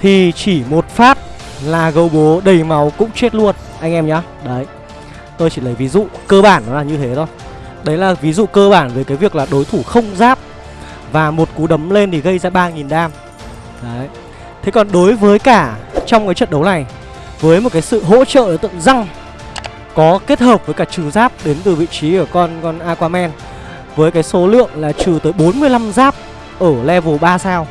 Thì chỉ một phát là gấu bố đầy máu cũng chết luôn. Anh em nhá. Đấy. Tôi chỉ lấy ví dụ cơ bản nó là như thế thôi. Đấy là ví dụ cơ bản về cái việc là đối thủ không giáp Và một cú đấm lên thì gây ra 3.000 đam. Đấy. Thế còn đối với cả trong cái trận đấu này, Với một cái sự hỗ trợ tượng răng, có kết hợp với cả trừ giáp đến từ vị trí của con con Aquaman, với cái số lượng là trừ tới 45 giáp ở level 3 sao,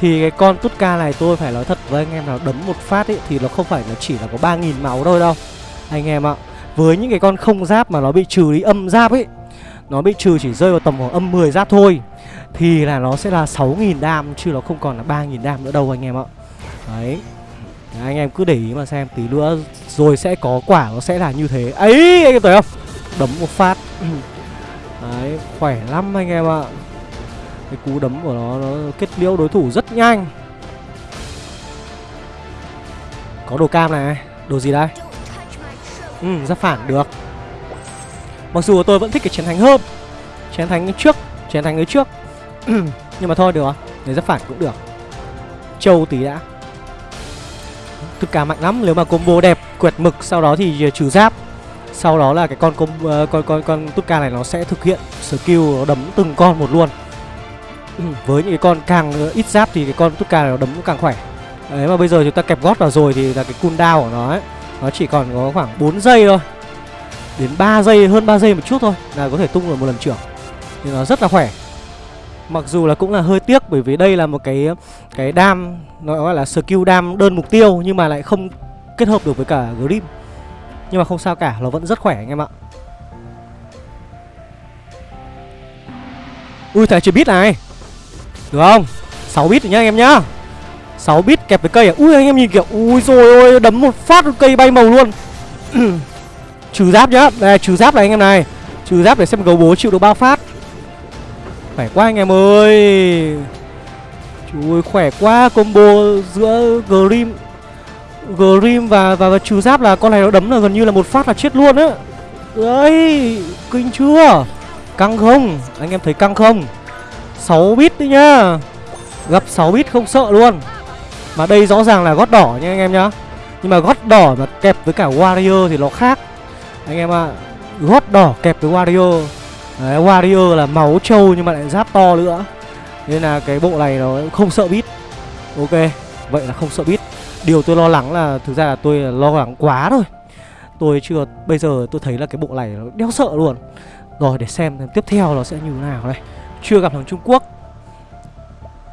thì cái con Tutka này tôi phải nói thật với anh em nào, đấm một phát ấy thì nó không phải là chỉ là có 3.000 máu thôi đâu, anh em ạ. Với những cái con không giáp mà nó bị trừ đi âm giáp ấy nó bị trừ chỉ rơi vào tầm khoảng âm 10 giáp thôi thì là nó sẽ là 6.000 đam chứ nó không còn là 3.000 đam nữa đâu anh em ạ. Đấy. Đấy, anh em cứ để ý mà xem tí nữa rồi sẽ có quả nó sẽ là như thế. Ấy anh em thấy không? Đấm một phát. Đấy khỏe lắm anh em ạ. Cái cú đấm của nó nó kết liễu đối thủ rất nhanh. Có đồ cam này đồ gì đây? Ừ ra phản được. Mặc dù tôi vẫn thích cái chiến thánh hơn. Chiến thánh trước chiến thánh ấy trước. nhưng mà thôi, được để giáp phản cũng được. Châu tí đã. Thực cả mạnh lắm. Nếu mà combo đẹp, quẹt mực, sau đó thì ờ, trừ giáp. Sau đó là cái con con ờ, con con con Tutka này nó sẽ thực hiện skill nó đấm từng con một luôn. Với những cái con càng ờ, ít giáp thì cái con Tutka này nó đấm cũng càng khỏe. Đấy, mà bây giờ chúng ta kẹp gót vào rồi thì là cái cooldown của nó ấy, nó chỉ còn có khoảng 4 giây thôi. Đến 3 giây, hơn 3 giây một chút thôi là có thể tung được một lần trưởng. Thì nó rất là khỏe. Mặc dù là cũng là hơi tiếc bởi vì đây là một cái cái đam nó gọi là skill đam đơn mục tiêu nhưng mà lại không kết hợp được với cả grip. Nhưng mà không sao cả, nó vẫn rất khỏe anh em ạ. Ui thằng chưa biết này. Được không? 6 bit nhá anh em nhá. 6 bit kẹp với cây à? Ui anh em nhìn kìa. Ui rồi ôi đấm một phát cây bay màu luôn. trừ giáp nhá. Đây trừ giáp này anh em này. Trừ giáp để xem gấu bố chịu được bao phát. Khỏe quá anh em ơi. Chú ơi khỏe quá Combo giữa Grim Grim và, và và trừ giáp là con này nó đấm là gần như là một phát là chết luôn á. Đấy Kinh chưa? Căng không? Anh em thấy căng không? 6 bit đấy nhá. Gặp 6 bit không sợ luôn. Mà đây rõ ràng là gót đỏ nha anh em nhá. Nhưng mà gót đỏ mà kẹp với cả Warrior thì nó khác. Anh em ạ à, Gót đỏ kẹp với Warrior. Đấy, Warrior là máu trâu nhưng mà lại giáp to nữa. Nên là cái bộ này nó không sợ bit Ok, vậy là không sợ bit Điều tôi lo lắng là thực ra là tôi lo lắng quá thôi. Tôi chưa, bây giờ tôi thấy là cái bộ này nó đeo sợ luôn. Rồi để xem tiếp theo nó sẽ như thế nào đây. Chưa gặp thằng Trung Quốc.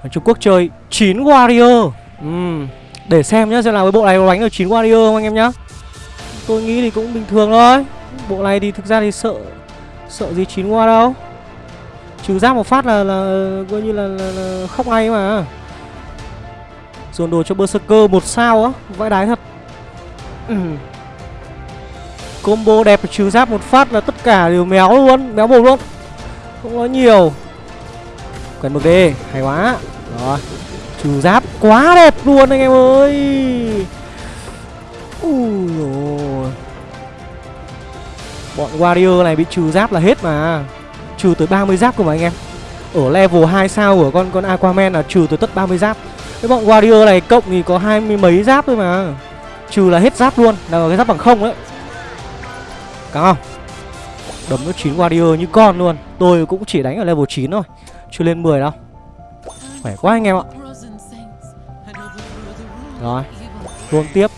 Thằng Trung Quốc chơi 9 Warrior uhm. Để xem nhá, xem nào cái bộ này có đánh được 9 Warrior không anh em nhá. Tôi nghĩ thì cũng bình thường thôi. Bộ này thì thực ra thì sợ Sợ gì chín qua đâu. Trừ giáp một phát là là coi như là, là, là khóc ngay mà. Dồn đồ cho Berserker một sao á Vãi đái thật. Combo đẹp trừ giáp một phát là tất cả đều méo luôn Méo bột luôn. Không nói nhiều. Cần mực đi Hay quá. Rồi Trừ giáp quá đẹp luôn anh em ơi. Ui rồi Bọn Warrior này bị trừ giáp là hết mà. Trừ tới 30 giáp cơ mà anh em. Ở level 2 sao của con con Aquaman là trừ tới tất 30 giáp. Cái bọn Warrior này cộng thì có hai mươi mấy giáp thôi mà. Trừ là hết giáp luôn Là cái giáp bằng không đấy. Căng không? Đấm nó 9 Warrior như con luôn. Tôi cũng chỉ đánh ở level 9 thôi, Chưa lên 10 đâu. Khỏe quá anh em ạ. Rồi, Luôn tiếp.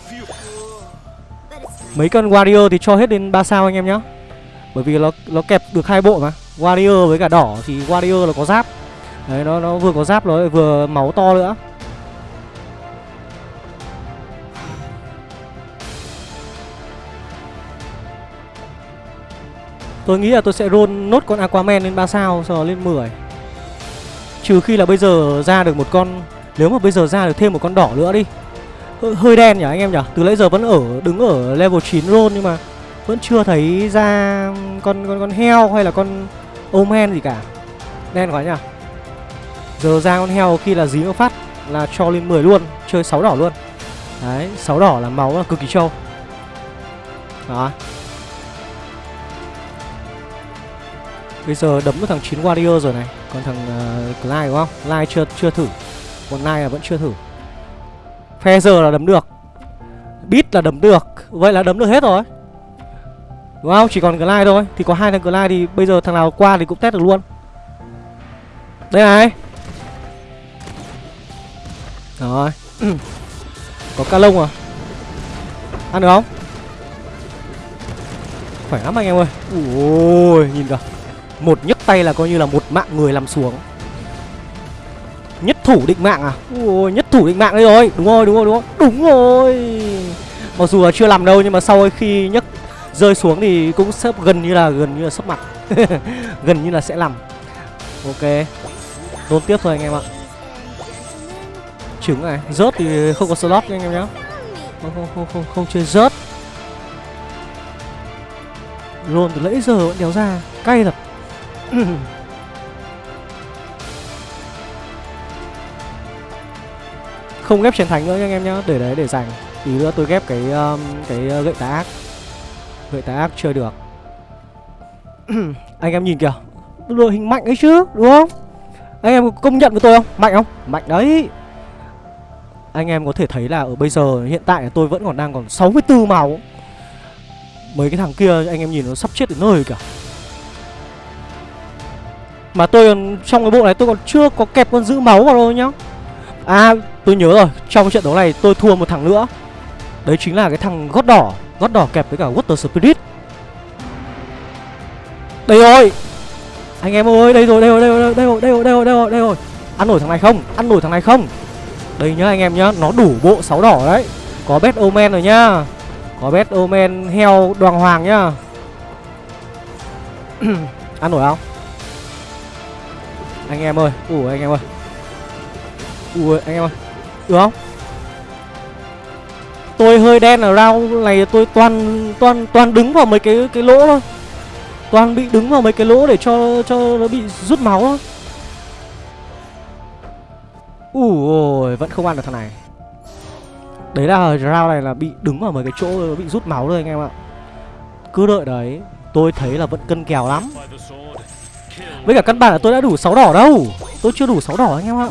Mấy con warrior thì cho hết đến 3 sao anh em nhá. Bởi vì nó nó kẹp được hai bộ mà. Warrior với cả đỏ thì warrior là có giáp. Đấy, nó nó vừa có giáp, nó vừa máu to nữa. Tôi nghĩ là tôi sẽ roll nốt con Aquaman lên 3 sao, Sau đó lên 10 Trừ khi là bây giờ ra được một con, Nếu mà bây giờ ra được thêm một con đỏ nữa đi Hơi, hơi đen nhỉ anh em nhỉ? Từ nãy giờ vẫn ở đứng ở level 9 roll Nhưng mà vẫn chưa thấy ra con con con heo hay là con omen gì cả. Đen quá nhỉ? Giờ ra con heo khi là dí nó phát là cho lên 10 luôn Chơi 6 đỏ luôn. Đấy 6 đỏ là máu là cực kỳ trâu. Đó. Bây giờ đấm được thằng 9 Warrior rồi này Còn thằng uh, Clyde đúng không? Clyde chưa chưa thử. Còn Clyde là vẫn chưa thử. Feather là đấm được. Beat là đấm được. Vậy là đấm được hết rồi. Đúng không? Chỉ còn Glide thôi. Thì có hai thằng Glide thì bây giờ thằng nào qua thì cũng test được luôn. Đây này. Rồi. Có ca lông à? Ăn được không? Khỏe lắm anh em ơi. Ui, nhìn kìa. Một nhấc tay là coi như là một mạng người làm xuống. Nhất thủ định mạng à? Ui, nhất thủ định mạng đây rồi. Đúng rồi, đúng rồi, đúng rồi. Đúng rồi. Mặc dù là chưa làm đâu nhưng mà sau khi nhấc rơi xuống thì cũng sắp gần như là gần như là sấp mặt. Gần như là sẽ làm. Ok. Đôn tiếp thôi anh em ạ. Trứng này. Rớt thì không có slot nha anh em nhá. Không, không, không, không, không chơi rớt. Luôn từ nãy giờ vẫn đéo ra. Cay thật. không ghép chiến thánh nữa nha anh em nhá. Để đấy để dành tí nữa tôi ghép cái um, cái uh, gậy tà ác. Gậy tà ác chơi được. Anh em nhìn kìa. Đội hình mạnh ấy chứ đúng không? Anh em công nhận với tôi không? Mạnh không? Mạnh đấy. Anh em có thể thấy là ở bây giờ hiện tại tôi vẫn còn đang còn 64 máu. Mấy cái thằng kia anh em nhìn nó sắp chết đến nơi kìa. Mà tôi còn trong cái bộ này tôi còn chưa có kẹp con giữ máu vào đâu nhá. À tôi nhớ rồi, Trong trận đấu này tôi thua một thằng nữa. Đấy chính là cái thằng gót đỏ Gót đỏ kẹp với cả Water Spirit. Đây rồi. Anh em ơi, đây rồi đây rồi đây rồi đây rồi đây rồi đây rồi đây rồi đây rồi. Ăn nổi thằng này không? Ăn nổi thằng này không? Đây nhá anh em nhá, Nó đủ bộ sáu đỏ đấy. Có bet omen rồi nhá. Có bet omen heo đoàn hoàng nhá. Ăn nổi không? Anh em ơi ủa anh em ơi. Ủa anh em ơi được không? Tôi hơi đen ở rau này, tôi toàn toàn toàn đứng vào mấy cái cái lỗ thôi. Toàn bị đứng vào mấy cái lỗ để cho cho nó bị rút máu thôi. Ủa vẫn không ăn được thằng này. Đấy là rau này là bị đứng vào mấy cái chỗ, bị rút máu thôi anh em ạ. Cứ đợi đấy, tôi thấy là vẫn cân kèo lắm. Với cả căn bản là tôi đã đủ 6 đỏ đâu. Tôi chưa đủ 6 đỏ anh em ạ.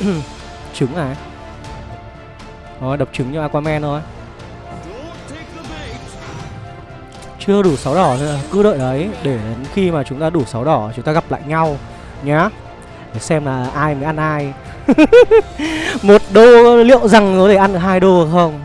Trứng à? Rồi đập trứng như Aquaman thôi. Chưa đủ 6 đỏ nữa Cứ đợi đấy Để đến khi mà chúng ta đủ 6 đỏ Chúng ta gặp lại nhau Nhá. Để xem là ai mới ăn ai. Một đô liệu rằng có thể ăn được hai đô không?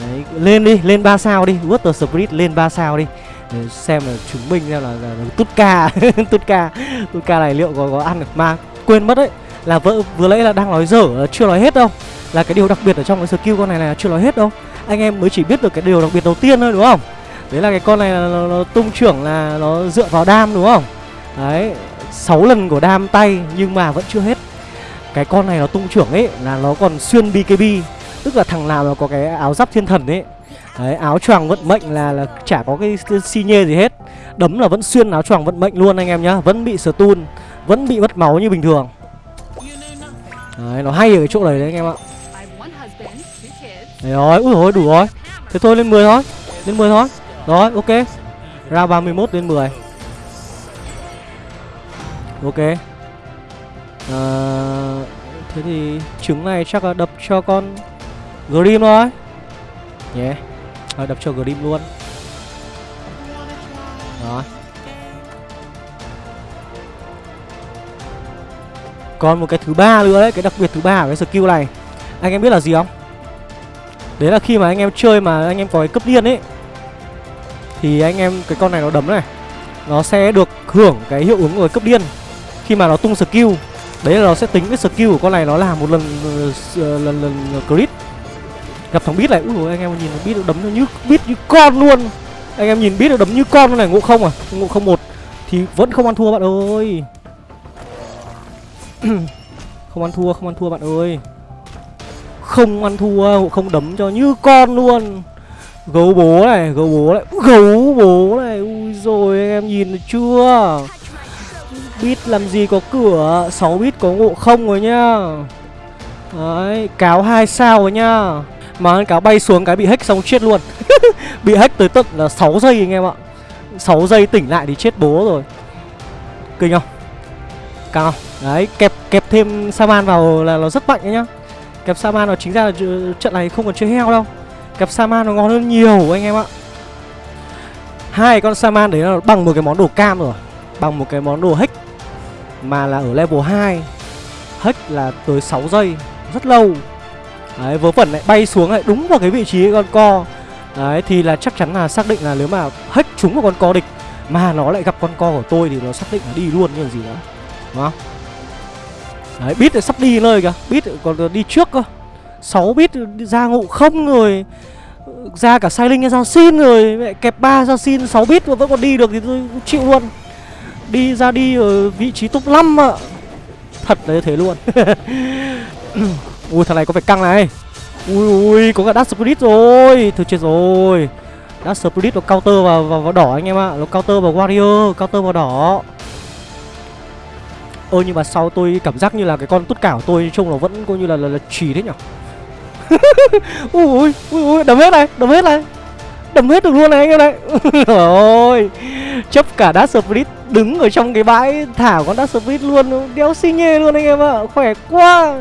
Đấy, Lên đi, lên 3 sao đi. Water Spirit lên 3 sao đi. Để xem là chứng minh xem là, là, là tút ca tút ca tút ca này liệu có có ăn được. Mà quên mất đấy là vợ vừa nãy là đang nói dở chưa nói hết đâu. Là cái điều đặc biệt ở trong cái skill con này là chưa nói hết đâu. Anh em mới chỉ biết được cái điều đặc biệt đầu tiên thôi đúng không? Đấy là cái con này là nó, nó tung trưởng là nó dựa vào đam đúng không? Đấy 6 lần của đam tay nhưng mà vẫn chưa hết. Cái con này nó tung trưởng ấy là nó còn xuyên bkb tức là thằng nào nó có cái áo giáp thiên thần ấy. Đấy, áo choàng vận mệnh là là chả có cái xi nhê gì hết. Đấm là vẫn xuyên áo choàng vận mệnh luôn anh em nhá Vẫn bị stun Vẫn bị mất máu như bình thường. Đấy, nó hay ở cái chỗ này đấy anh em ạ. Đấy rồi, úi rồi đủ rồi. Thế thôi lên 10 thôi Lên 10 thôi. Rồi, ok. Ra 31 lên 10 Ok. À, Thế thì trứng này chắc là đập cho con Grim thôi. Yeah. Thôi đập cho Grim luôn. Đó Còn một cái thứ ba nữa đấy Cái đặc biệt thứ ba của cái skill này. Anh em biết là gì không? Đấy là khi mà anh em chơi mà anh em có cái cấp điên ấy Thì anh em cái con này nó đấm này Nó sẽ được hưởng cái hiệu ứng của cái cấp điên. Khi mà nó tung skill Đấy là nó sẽ tính cái skill của con này nó là một lần ờ, ờ, lần lần crit. Gặp thằng bit này, ui dồi, anh em nhìn bit đấm nó như bit như con luôn. Anh em nhìn Bít đấm như con này, ngộ không à? Ngộ không một Thì vẫn không ăn thua bạn ơi. Không ăn thua, không ăn thua bạn ơi. Không ăn thua, không đấm cho như con luôn. Gấu bố này, gấu bố này Gấu bố này, ui rồi anh em nhìn được chưa? Bít làm gì có cửa? 6 bit có ngộ không rồi nhá. Đấy, cáo hai sao rồi nhá. Mà cáo bay xuống cái bị hack xong chết luôn. Bị hack tới tận là 6 giây anh em ạ. 6 giây tỉnh lại thì chết bố rồi. Kinh không? Cao? Đấy, kẹp kẹp thêm Saman vào là nó rất mạnh đấy nhá. Kẹp Saman nó chính ra là trận này không còn chơi heo đâu. Kẹp Saman nó ngon hơn nhiều anh em ạ. Hai con Saman đấy là bằng một cái món đồ cam rồi. Bằng một cái món đồ hack Mà là ở level 2 Hack là tới 6 giây Rất lâu. Đấy, vớ vẩn lại bay xuống lại đúng vào cái vị trí con co. Đấy, thì là chắc chắn là xác định là nếu mà hack trúng vào con co địch Mà nó lại gặp con co của tôi thì nó xác định là đi luôn như gì nữa. Đúng không? Đấy, bit sắp đi nơi kìa. Bit còn đi trước cơ. 6 bit ra ngụ không rồi. Ra cả sai linh ra xin rồi. Mẹ Kẹp 3 ra xin 6 bit mà vẫn còn đi được thì tôi chịu luôn. Đi ra đi ở vị trí top 5 ạ. Thật là như thế luôn. Ui thằng này có phải căng này. Ui ui có cả Dark Spirit rồi. Thôi chết rồi. Dark Spirit nó counter vào, vào, vào đỏ anh em ạ. Nó counter vào Warrior Counter vào đỏ. Ơ nhưng mà sau tôi cảm giác như là cái con tút cảo tôi trông nó vẫn coi như là là, là trì thế nhở? Ui ui ui ui đấm hết này đấm hết này. Đấm hết được luôn này anh em này. Ôi chấp cả Dark Spirit đứng ở trong cái bãi thả con Dark Spirit luôn. Đéo xi nhê luôn anh em ạ khỏe quá.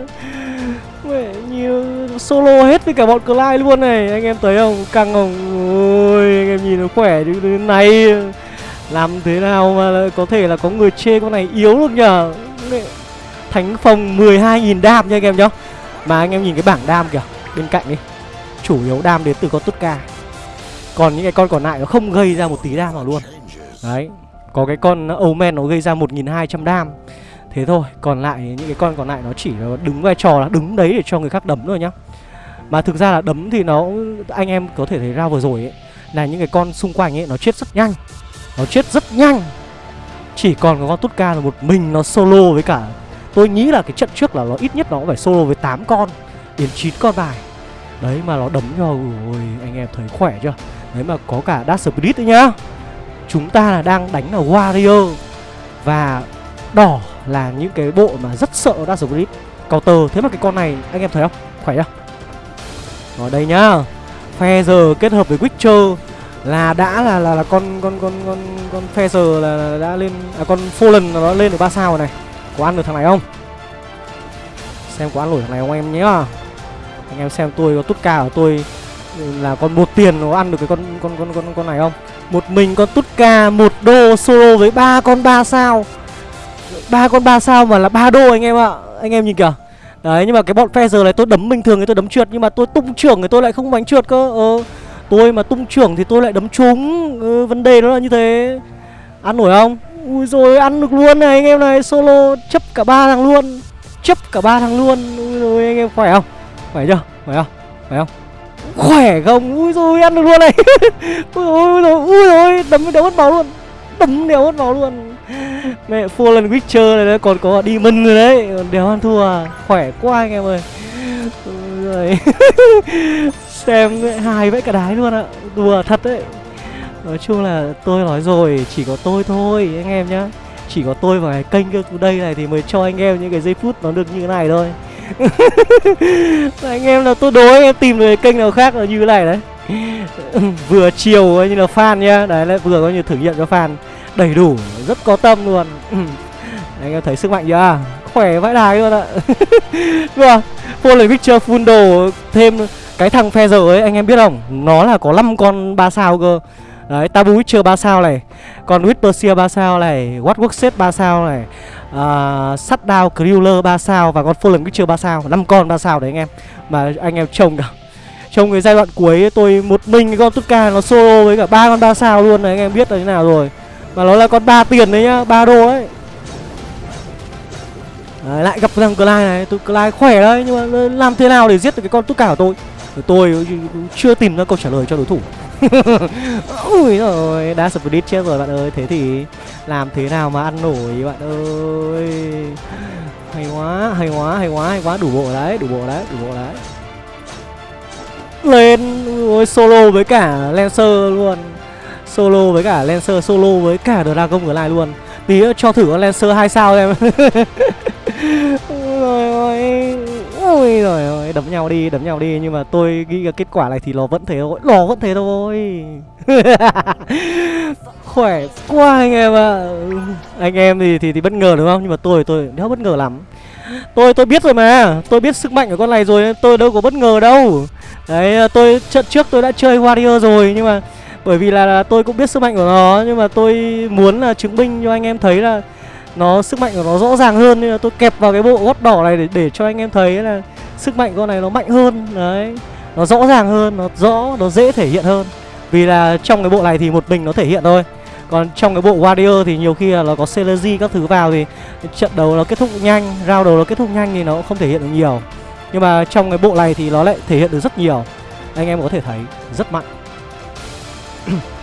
Mẹ như solo hết với cả bọn Clyde luôn này Anh em thấy không? Căng không? Ôi anh em nhìn nó khỏe như thế này. Làm thế nào mà có thể là có người chê con này yếu được nhở Thánh phòng 12.000 đam nha anh em nhá. Mà anh em nhìn cái bảng đam kìa Bên cạnh đi. Chủ yếu đam đến từ con Tutka Còn những cái con còn lại nó không gây ra một tí đam nào luôn. Đấy Có cái con Omen nó gây ra 1.200 đam. Thế thôi, còn lại những cái con còn lại nó chỉ đứng vai trò là đứng đấy để cho người khác đấm thôi nhá. Mà thực ra là đấm thì nó, anh em có thể thấy ra vừa rồi ấy Là những cái con xung quanh ấy nó chết rất nhanh. Nó chết rất nhanh. Chỉ còn có con Tutka là một mình nó solo với cả Tôi nghĩ là cái trận trước là nó ít nhất nó cũng phải solo với 8 con Đến 9 con bài. Đấy mà nó đấm cho, ôi anh em thấy khỏe chưa? Đấy mà có cả Dark Spirit đấy nhá. Chúng ta là đang đánh là Warrior Và đỏ là những cái bộ mà rất sợ Dark Spirit. Counter Thế mà cái con này anh em thấy không? Khỏe chưa? Ở đây nhá. Feather kết hợp với Witcher là đã là là, là con con con con con Feather là, là đã lên à con Fallen nó lên được ba sao rồi này. Có ăn được thằng này không? Xem có ăn nổi thằng này không em nhé. Anh em xem tôi có tút ca của tôi ừ, là con một tiền nó ăn được cái con con con con con này không? Một mình con tút ca một đô solo với ba con ba sao ba con ba sao mà là ba đô anh em ạ anh em nhìn kìa đấy nhưng mà cái bọn phe giờ này tôi đấm bình thường thì tôi đấm trượt nhưng mà tôi tung trưởng thì tôi lại không đánh trượt cơ ờ tôi mà tung trưởng thì tôi lại đấm trúng. Ừ, vấn đề nó là như thế. Ăn nổi không? Ui rồi ăn được luôn này anh em này. Solo chấp cả ba thằng luôn. Chấp cả ba thằng luôn. Ui rồi anh em khỏe không? Khỏe chưa? Khỏe không? Khỏe không? Khỏe không? Ui rồi ăn được luôn này. Ui rồi ui rồi đấm đéo mất máu luôn. Đấm đéo mất máu luôn. Mẹ lần Witcher này đấy còn có Demon rồi đấy. Còn đéo ăn thua à? Khỏe quá anh em ơi. Rồi Xem hài vẽ cả đái luôn ạ. Đùa thật đấy. Nói chung là tôi nói rồi, Chỉ có tôi thôi, anh em nhá. Chỉ có tôi và cái kênh cơ đây này Thì mới cho anh em những cái giây phút nó được như thế này thôi. Anh em là tôi đố anh em tìm được cái kênh nào khác là như thế này đấy. Vừa chiều như là fan nhá. Đấy, lại vừa có như thử nghiệm cho fan. Đầy đủ, rất có tâm luôn. Anh em thấy sức mạnh chưa? À, khỏe vãi đài luôn ạ. Vâng Full Picture full đồ thêm cái thằng phe giờ ấy anh em biết không? Nó là có 5 con 3 sao cơ. Đấy, Tabu Witcher 3 sao này Còn Whisperseer 3 sao này What Workset 3 sao này à, uh, Shutdown Cruiler 3 sao và con Fallen Witcher 3 sao. 5 con 3 sao đấy anh em Mà anh em trông cả Trong cái giai đoạn cuối tôi một mình cái con Tutka nó solo với cả ba con 3 sao luôn này anh em biết là thế nào rồi. Mà nó là con 3 tiền đấy nhá, 3 đô ấy. Đấy, lại gặp thằng Clyde này, tôi Clyde khỏe đấy nhưng mà làm thế nào để giết được cái con Tutka của tôi? Tôi chưa tìm ra câu trả lời cho đối thủ. Ui rồi, đã split chết rồi bạn ơi Thế thì làm thế nào mà ăn nổi bạn ơi? Hay quá, hay quá, hay quá, hay quá Đủ bộ đấy, đủ bộ đấy, đủ bộ đấy. Lên, ôi solo với cả Lancer luôn. Solo với cả Lancer, solo với cả Dragon Glide luôn. Tí nữa cho thử con Lancer 2 sao em Ôi ôi Ôi rồi ôi, đấm nhau đi, đấm nhau đi. Nhưng mà tôi nghĩ là kết quả này thì nó vẫn thế thôi. Nó vẫn thế thôi. Khỏe quá anh em ạ. À. Anh em thì, thì thì bất ngờ đúng không? Nhưng mà tôi tôi đéo bất ngờ lắm. Tôi tôi biết rồi mà. Tôi biết sức mạnh của con này rồi Tôi đâu có bất ngờ đâu. Đấy tôi trận trước tôi đã chơi Warrior rồi Nhưng mà bởi vì là, là tôi cũng biết sức mạnh của nó. Nhưng mà tôi muốn là chứng minh cho anh em thấy là nó sức mạnh của nó rõ ràng hơn nên là tôi kẹp vào cái bộ gót đỏ này để để cho anh em thấy là sức mạnh con này nó mạnh hơn đấy nó rõ ràng hơn nó rõ nó dễ thể hiện hơn vì là trong cái bộ này thì một mình nó thể hiện thôi còn trong cái bộ Warrior thì nhiều khi là nó có Celery các thứ vào thì trận đấu nó kết thúc nhanh, round đầu nó kết thúc nhanh thì nó cũng không thể hiện được nhiều. Nhưng mà trong cái bộ này thì nó lại thể hiện được rất nhiều. Anh em có thể thấy rất mạnh.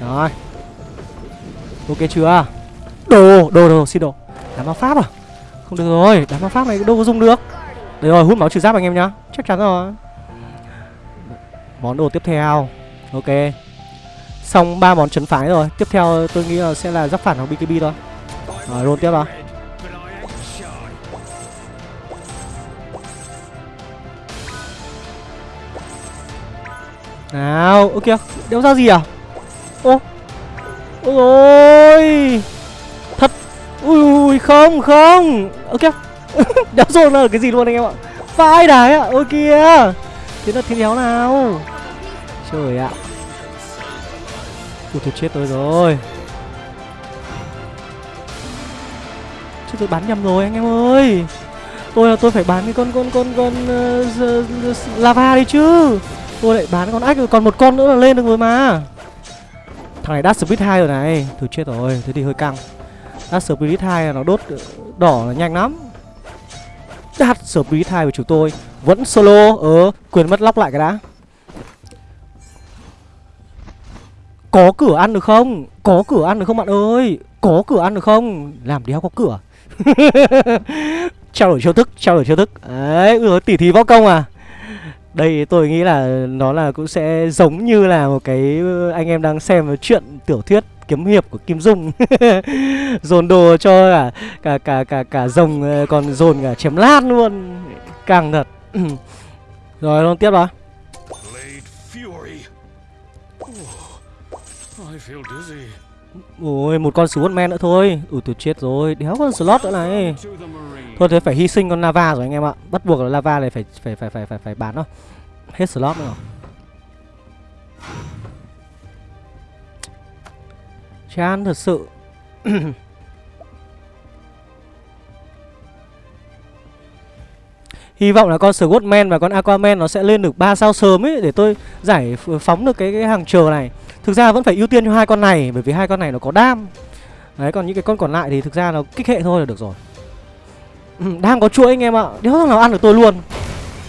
Rồi. Ok chưa? Đồ, đồ, đồ, xin đồ. Đám ma pháp à? Không được rồi, đám ma pháp này đâu có dùng được. Đấy rồi, hút máu trừ giáp anh em nhá. Chắc chắn rồi. Món đồ tiếp theo. Ok. Xong ba món trấn phái rồi. Tiếp theo tôi nghĩ là sẽ là giáp phản hoặc BKB thôi. Rồi, roll tiếp vào Nào, ok Đéo ra gì à? Ô Ôi ôi. Thật. Ui ui không không. Ok. Đéo rồi là cái gì luôn anh em ạ. Vãi đái ạ. Ôi kìa. Thế là thiên đéo nào? Trời ạ. Ui thôi chết tôi rồi. Chứ tôi bán nhầm rồi anh em ơi. Tôi là tôi phải bán cái con con con con uh, lava đi chứ. Tôi lại bán con ách rồi còn một con nữa là lên được rồi mà. Thằng này Dash Spirit 2 rồi này. Thôi chết rồi, thế thì hơi căng. Dash Spirit 2 là nó đốt ờ, đỏ là nhanh lắm. Dash Spirit 2 của chúng tôi Vẫn solo Ờ, quyền mất lóc lại cái đã. Có cửa ăn được không? Có cửa ăn được không bạn ơi? Có cửa ăn được không? Làm đéo có cửa. Trao đổi chiêu thức, trao đổi chiêu thức. Đấy, ừ, tỉ thí võ công à đây, tôi nghĩ là nó là cũng sẽ giống như là một cái ờ, anh em đang xem chuyện tiểu thuyết kiếm hiệp của Kim Dung. Dồn đồ cho cả cả cả cả cả rồng ờ, còn dồn cả chém lát luôn. Càng thật. Rồi luôn tiếp đó Ôi một con men nữa thôi. Ủi tôi chết rồi. Đéo con slot nữa này. Thôi thế phải hy sinh con lava rồi anh em ạ. Bắt buộc là lava này phải phải phải phải phải, phải bán thôi Hết slot nữa rồi. Chán thật sự. Hy vọng là con Swordman và con Aquaman nó sẽ lên được 3 sao sớm ấy Để tôi giải phóng được cái, cái hàng chờ này. Thực ra vẫn phải ưu tiên cho hai con này Bởi vì hai con này nó có đam. Đấy còn những cái con còn lại thì thực ra nó kích hệ thôi là được rồi. Ừ, Đang có chuỗi anh em ạ. Đéo thằng nào ăn được tôi luôn.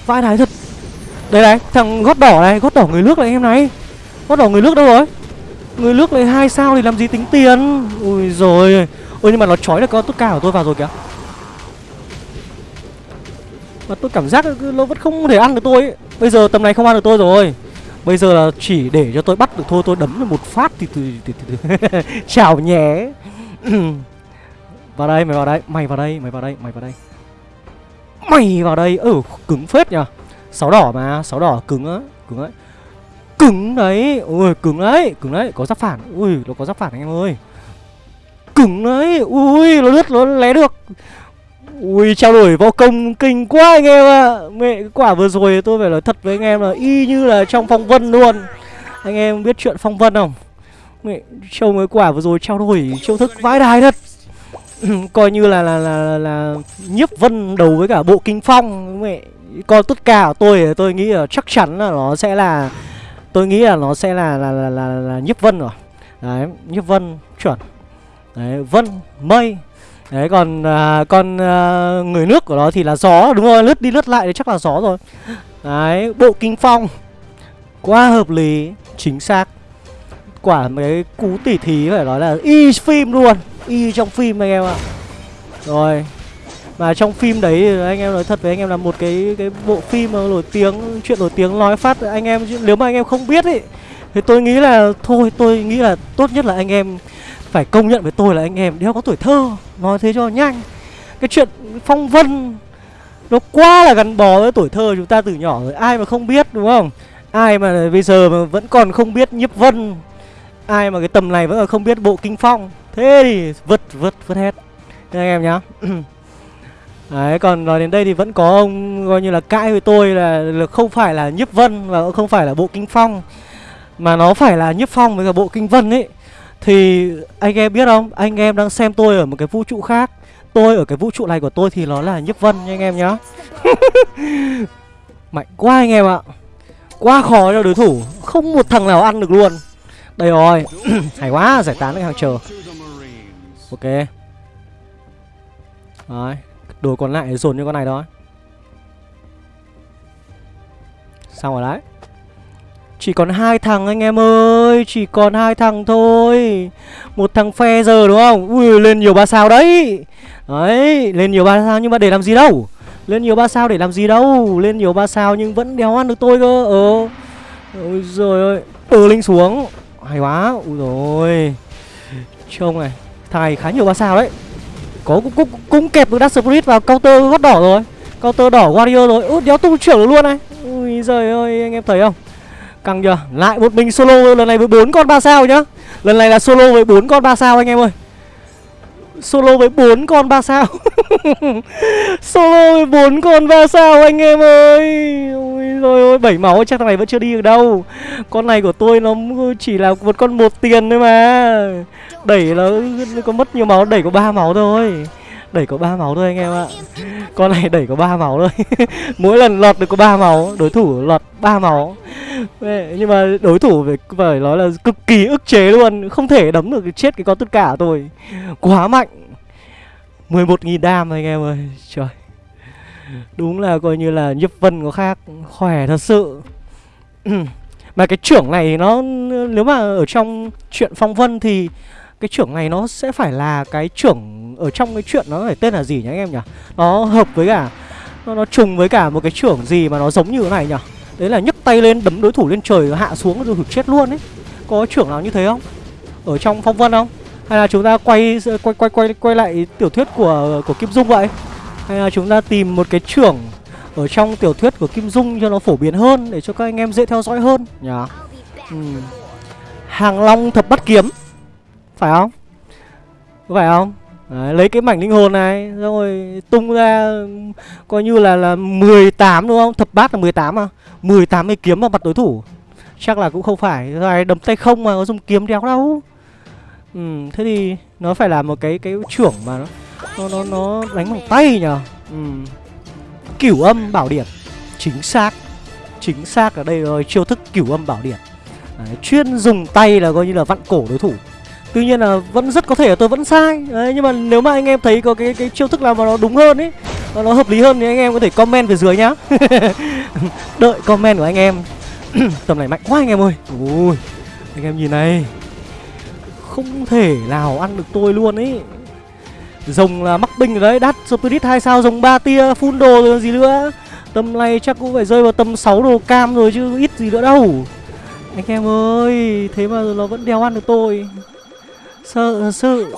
Vãi đái thật. Đây này thằng gót đỏ này Gót đỏ người nước này anh em này. Gót đỏ người nước đâu rồi? Người nước này hai sao thì làm gì tính tiền? Ui rồi Ôi. Nhưng mà nó trói được con tốt cao của tôi vào rồi kìa. Mà tôi cảm giác nó vẫn không thể ăn được tôi ấy. Bây giờ tầm này không ăn được tôi rồi. Bây giờ là chỉ để cho tôi bắt được thôi Tôi đấm một phát thì từ từ, từ, từ. Chào nhé. Vào đây mày vào đây. Mày vào đây mày vào đây mày vào đây. Mày vào đây. Ừ cứng phết nhờ. Sáu đỏ mà Sáu đỏ cứng á Cứng đấy. Cứng đấy. Ui cứng đấy Cứng đấy. Có giáp phản. Ui nó có giáp phản anh em ơi. Cứng đấy. Ui nó lướt nó lé được. Ui trao đổi võ công kinh quá anh em ạ. Mẹ cái quả vừa rồi tôi phải nói thật với anh em là y như là trong phong vân luôn. Anh em biết chuyện phong vân không? Mẹ trông cái quả vừa rồi trao đổi chiêu thức vãi đài thật. Coi như là là, là là là nhiếp vân đầu với cả bộ kinh phong. Mẹ Còn tất cả của tôi tôi nghĩ là chắc chắn là nó sẽ là Tôi nghĩ là nó sẽ là là là, là, là nhiếp vân rồi. Đấy nhiếp vân chuẩn. Đấy vân mây. Đấy còn à, con à, người nước của nó thì là gió đúng rồi lướt đi lướt lại thì chắc là gió rồi. Đấy bộ kinh phong. Quá hợp lý chính xác. Quả mấy cú tỉ thí phải nói là y phim luôn y trong phim anh em ạ. Rồi mà trong phim đấy anh em nói thật với anh em là một cái cái bộ phim mà nổi tiếng chuyện nổi tiếng nói phát anh em nếu mà anh em không biết ấy thì tôi nghĩ là thôi tôi nghĩ là tốt nhất là anh em phải công nhận với tôi là anh em đeo có tuổi thơ. Nói thế cho nhanh. Cái chuyện phong vân nó quá là gắn bó với tuổi thơ chúng ta từ nhỏ rồi. Ai mà không biết đúng không? Ai mà bây giờ mà vẫn còn không biết nhiếp vân? Ai mà cái tầm này vẫn còn không biết bộ kinh phong? Thế thì vứt vứt vứt hết. Thế anh em nhá. Đấy, còn nói đến đây thì vẫn có ông coi như là cãi với tôi là, là không phải là nhiếp vân và cũng không phải là bộ kinh phong. Mà nó phải là nhiếp phong với cả bộ kinh vân ấy thì anh em biết không? Anh em đang xem tôi ở một cái vũ trụ khác. Tôi ở cái vũ trụ này của tôi thì nó là nhiếp vân nha anh em nhá. Mạnh quá anh em ạ. Quá khó cho đối thủ. Không một thằng nào ăn được luôn. Đây rồi. Hay quá, giải tán cái hàng chờ. Ok. Đấy, đồ còn lại dồn như con này đó xong rồi đấy chỉ còn hai thằng anh em ơi Chỉ còn hai thằng thôi. Một thằng phe giờ đúng không? Ui lên nhiều ba sao đấy. Đấy lên nhiều ba sao nhưng mà để làm gì đâu? Lên nhiều ba sao để làm gì đâu? Lên nhiều ba sao nhưng vẫn đéo ăn được tôi cơ. Ờ. Ôi rồi ơi từ linh xuống. Hay quá. Ui rồi. Trông này Thầy khá nhiều ba sao đấy. Có cũng, cũng, cũng kẹp được Dark Spirit vào counter gót đỏ rồi. Counter đỏ Warrior rồi. Ui đéo tung trưởng luôn này. Ui giời ơi anh em thấy không? Căng chưa? Lại một mình solo lần này với bốn con ba sao nhá. Lần này là solo với bốn con ba sao anh em ơi. Solo với bốn con ba sao. solo với bốn con ba sao anh em ơi. Ôi rồi ôi, bảy máu chắc thằng này vẫn chưa đi được đâu. Con này của tôi nó chỉ là một con một tiền thôi mà. Đẩy nó có mất nhiều máu, đẩy có ba máu thôi. Đẩy có ba máu thôi anh em ạ con này đẩy có ba máu thôi. Mỗi lần lọt được có ba máu Đối thủ lọt ba máu. Nhưng mà đối thủ phải, phải nói là cực kỳ ức chế luôn Không thể đấm được chết cái con tất cả tôi Quá mạnh. 11.000 đam anh em ơi. Trời. Đúng là coi như là Nhấp Vân có khác Khỏe thật sự. Mà cái trưởng này nó Nếu mà ở trong chuyện Phong Vân thì cái trưởng này nó sẽ phải là cái trưởng ở trong cái chuyện nó phải tên là gì nhá anh em nhỉ? Nó hợp với cả nó, nó trùng với cả một cái trưởng gì mà nó giống như thế này nhỉ? Đấy là nhấc tay lên đấm đối thủ lên trời hạ xuống rồi chết luôn ấy. Có trưởng nào như thế không? Ở trong phong vân không? Hay là chúng ta quay quay quay quay quay lại tiểu thuyết của của kim dung vậy? Hay là chúng ta tìm một cái trưởng ở trong tiểu thuyết của kim dung cho nó phổ biến hơn để cho các anh em dễ theo dõi hơn nhỉ? Ừ. hàng long thập bắt kiếm. Phải không? Có phải không Đấy, lấy cái mảnh linh hồn này rồi tung ra coi như là là 18 đúng không? Thập bát là 18 à 18 cái kiếm vào mặt đối thủ. Chắc là cũng không phải. Rồi đấm tay không mà có dùng kiếm đéo đâu. Ừ thế thì nó phải là một cái cái trưởng mà nó nó nó, nó đánh bằng tay nhở ừ. Cửu âm bảo điện. Chính xác. Chính xác ở đây rồi chiêu thức cửu âm bảo điện. Đấy, chuyên dùng tay là coi như là vặn cổ đối thủ. Tuy nhiên là vẫn rất có thể là tôi vẫn sai. Đấy, Nhưng mà nếu mà anh em thấy có cái cái chiêu thức nào mà nó đúng hơn ấy Nó, nó hợp lý hơn thì anh em có thể comment về dưới nhá. Đợi comment của anh em. Tầm này mạnh quá anh em ơi. Ui, Anh em nhìn này. Không thể nào ăn được tôi luôn ấy Rồng là mắc binh rồi đấy Đắt Spirit 2 sao rồng 3 tia Full đồ rồi gì nữa. Tầm này chắc cũng phải rơi vào tầm 6 đồ cam rồi chứ ít gì nữa đâu. Anh em ơi Thế mà nó vẫn đeo ăn được tôi. Sợ sự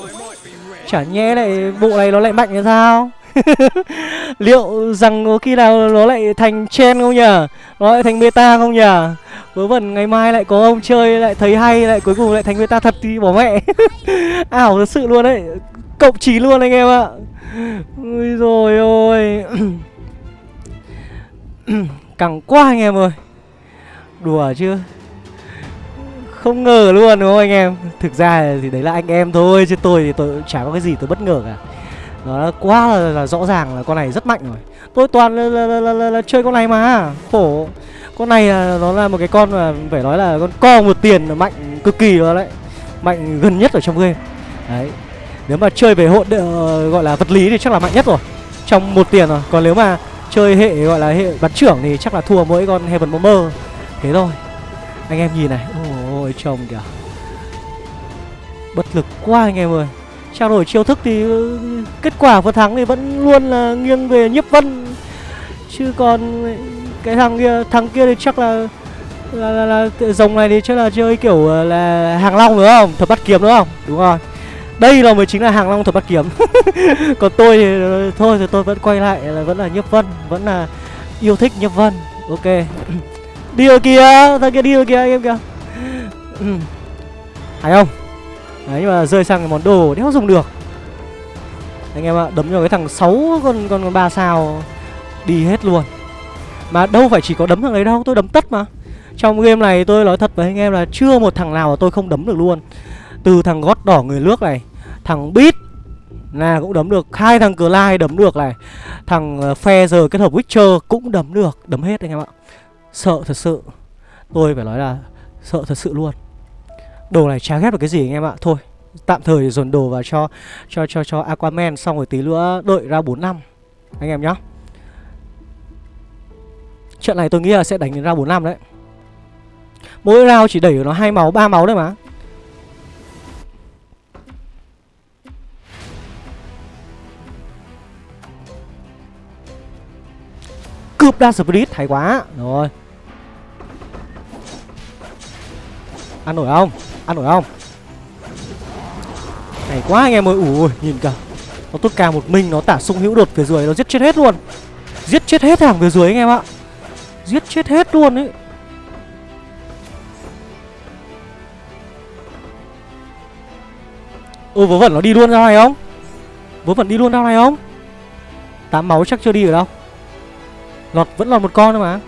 Chả nhẽ lại bộ này nó lại mạnh như sao? Liệu rằng có khi nào nó lại thành chen không nhỉ Nó lại thành beta không nhỉ Vớ vẩn, ngày mai lại có ông chơi, lại thấy hay, lại cuối cùng lại thành beta thật thì bỏ mẹ. Ảo thật sự luôn đấy. Cộng 9 luôn anh em ạ. Ui rồi ôi. Cẳng quá anh em ơi. Đùa chứ. Không ngờ luôn đúng không anh em? Thực ra thì đấy là anh em thôi Chứ tôi thì tôi chả có cái gì tôi bất ngờ cả. Nó quá là, là rõ ràng là con này rất mạnh rồi. Tôi toàn là, là, là, là, là, là chơi con này mà. Khổ. Con này là nó là một cái con mà phải nói là con co một tiền mạnh cực kỳ rồi đấy. Mạnh gần nhất ở trong game. Đấy. Nếu mà chơi về hộ ờ, gọi là vật lý thì chắc là mạnh nhất rồi. Trong một tiền rồi. Còn nếu mà chơi hệ gọi là hệ bắn trưởng thì chắc là thua mỗi con Heaven Bomber. Thế thôi. Anh em nhìn này. Ôi chồng kìa. Bất lực quá anh em ơi. Trao đổi chiêu thức thì ừ, kết quả vừa thắng thì vẫn luôn là nghiêng về nhiếp vân. Chứ còn cái thằng kia thằng kia thì chắc là là, là, là dòng này thì chắc là chơi kiểu ờ, là hàng long đúng không? Thập bắt kiếm đúng không? Đúng rồi. Đây là mới chính là hàng long thập bắt kiếm. Còn tôi thì ờ, thôi thì tôi vẫn quay lại là vẫn là nhiếp vân vẫn là yêu thích nhiếp vân. Ok. Đi ở kia thằng kia đi ở kia anh em kìa hay không. Đấy, nhưng mà rơi sang cái món đồ đéo dùng được. Anh em ạ, đấm cho cái thằng 6 con con ba sao đi hết luôn. Mà đâu phải chỉ có đấm thằng ấy đâu, tôi đấm tất mà. Trong game này tôi nói thật với anh em là chưa một thằng nào mà tôi không đấm được luôn. Từ thằng gót đỏ người nước này, Thằng Beat là cũng đấm được. Hai thằng cờ lai đấm được này. Thằng ờ, phe giờ kết hợp witcher cũng đấm được. Đấm hết anh em ạ. Sợ thật sự. Tôi phải nói là sợ thật sự luôn đồ này chả ghép được cái gì anh em ạ. Thôi tạm thời dồn đồ vào cho cho cho cho aquaman xong rồi tí nữa đợi ra 4 năm anh em nhá. Trận này tôi nghĩ là sẽ đánh ra 4 năm đấy. Mỗi round chỉ đẩy nó hai máu, ba máu đấy mà. Cướp đa spirit hay quá. Rồi. Ăn nổi không? Ăn nổi không? này quá anh em ơi, Ui nhìn cả Nó tốt ca một mình, Nó tả sung hữu đột phía dưới, Nó giết chết hết luôn. Giết chết hết hàng phía dưới anh em ạ. Giết chết hết luôn ấy. Ô, vớ vẩn nó đi luôn ra này không? Vớ vẩn đi luôn ra này không? Tám máu chắc chưa đi ở đâu. Lọt vẫn lọt một con thôi mà.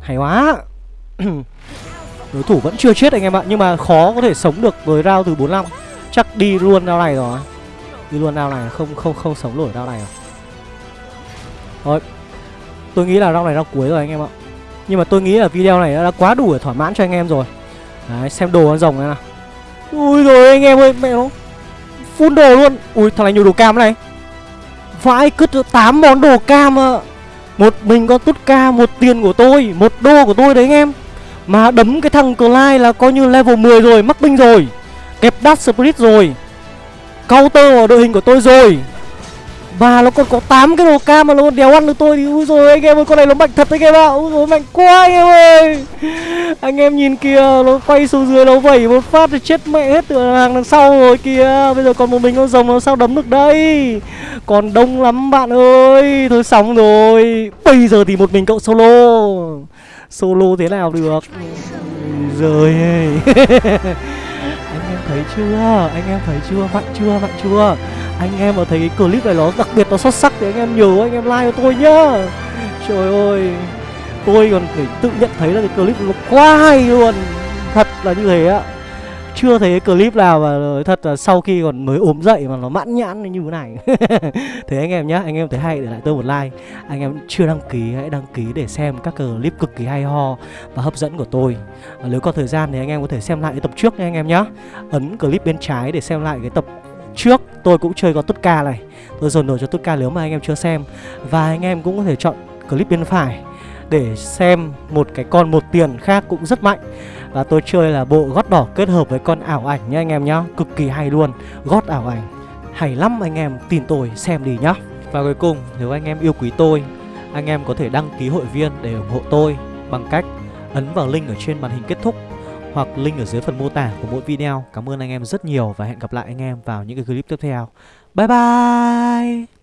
Hay quá. Đối thủ vẫn chưa chết anh em ạ, Nhưng mà khó có thể sống được với round từ 45 Chắc đi luôn round này rồi. Đi luôn round này, không không không sống nổi round này rồi. Thôi Tôi nghĩ là round này round cuối rồi anh em ạ. Nhưng mà tôi nghĩ là video này đã quá đủ để thỏa mãn cho anh em rồi. Đấy, xem đồ con rồng này nào. Ui rồi anh em ơi, mẹ nó. Phun đồ luôn. Ui thằng này nhiều đồ cam này. Vãi cứt 8 món đồ cam ạ. Một mình con tút ca, Một tiền của tôi, Một đô của tôi đấy anh em. Mà đấm cái thằng Clyde là coi như level 10 rồi, Mắc binh rồi. Kẹp Dark Spirit rồi. Counter vào đội hình của tôi rồi. Và nó còn có 8 cái đồ cam mà nó còn đéo ăn được tôi thì Úi rồi anh em ơi, con này nó mạnh thật anh em ạ Úi rồi mạnh quá anh em ơi. Anh em nhìn kìa, nó quay xuống dưới nó vẩy một phát thì chết mẹ hết từ hàng đằng sau rồi kìa. Bây giờ còn một mình con rồng nó sao đấm được đây? Còn đông lắm bạn ơi, thôi xong rồi. Bây giờ thì một mình cậu solo solo thế nào được? Rồi anh em thấy chưa? Anh em thấy chưa? Vặn chưa? Vặn chưa? Anh em mà thấy cái clip này nó đặc biệt, nó xuất sắc thì anh em nhớ, anh em like cho tôi nhá. Trời ơi. Tôi còn phải tự nhận thấy là cái clip nó quá hay luôn. Thật là như thế ạ chưa thấy clip nào mà thật là sau khi còn mới ốm dậy mà nó mãn nhãn như thế này. Thế anh em nhá, anh em thấy hay để lại tôi một like. Anh em chưa đăng ký, hãy đăng ký để xem các clip cực kỳ hay ho và hấp dẫn của tôi. Nếu có thời gian thì anh em có thể xem lại cái tập trước nha anh em nhá. Ấn clip bên trái để xem lại cái tập trước. Tôi cũng chơi con Tutka này. Tôi dồn đồ cho Tutka nếu mà anh em chưa xem. Và anh em cũng có thể chọn clip bên phải Để xem một cái con một tiền khác cũng rất mạnh. Và tôi chơi là bộ gót đỏ kết hợp với con ảo ảnh nha anh em nhá Cực kỳ hay luôn Gót ảo ảnh Hay lắm anh em tin tôi, xem đi nhá Và cuối cùng, nếu anh em yêu quý tôi, Anh em có thể đăng ký hội viên để ủng hộ tôi Bằng cách ấn vào link ở trên màn hình kết thúc hoặc link ở dưới phần mô tả của mỗi video. Cảm ơn anh em rất nhiều và hẹn gặp lại anh em vào những cái clip tiếp theo. Bye bye!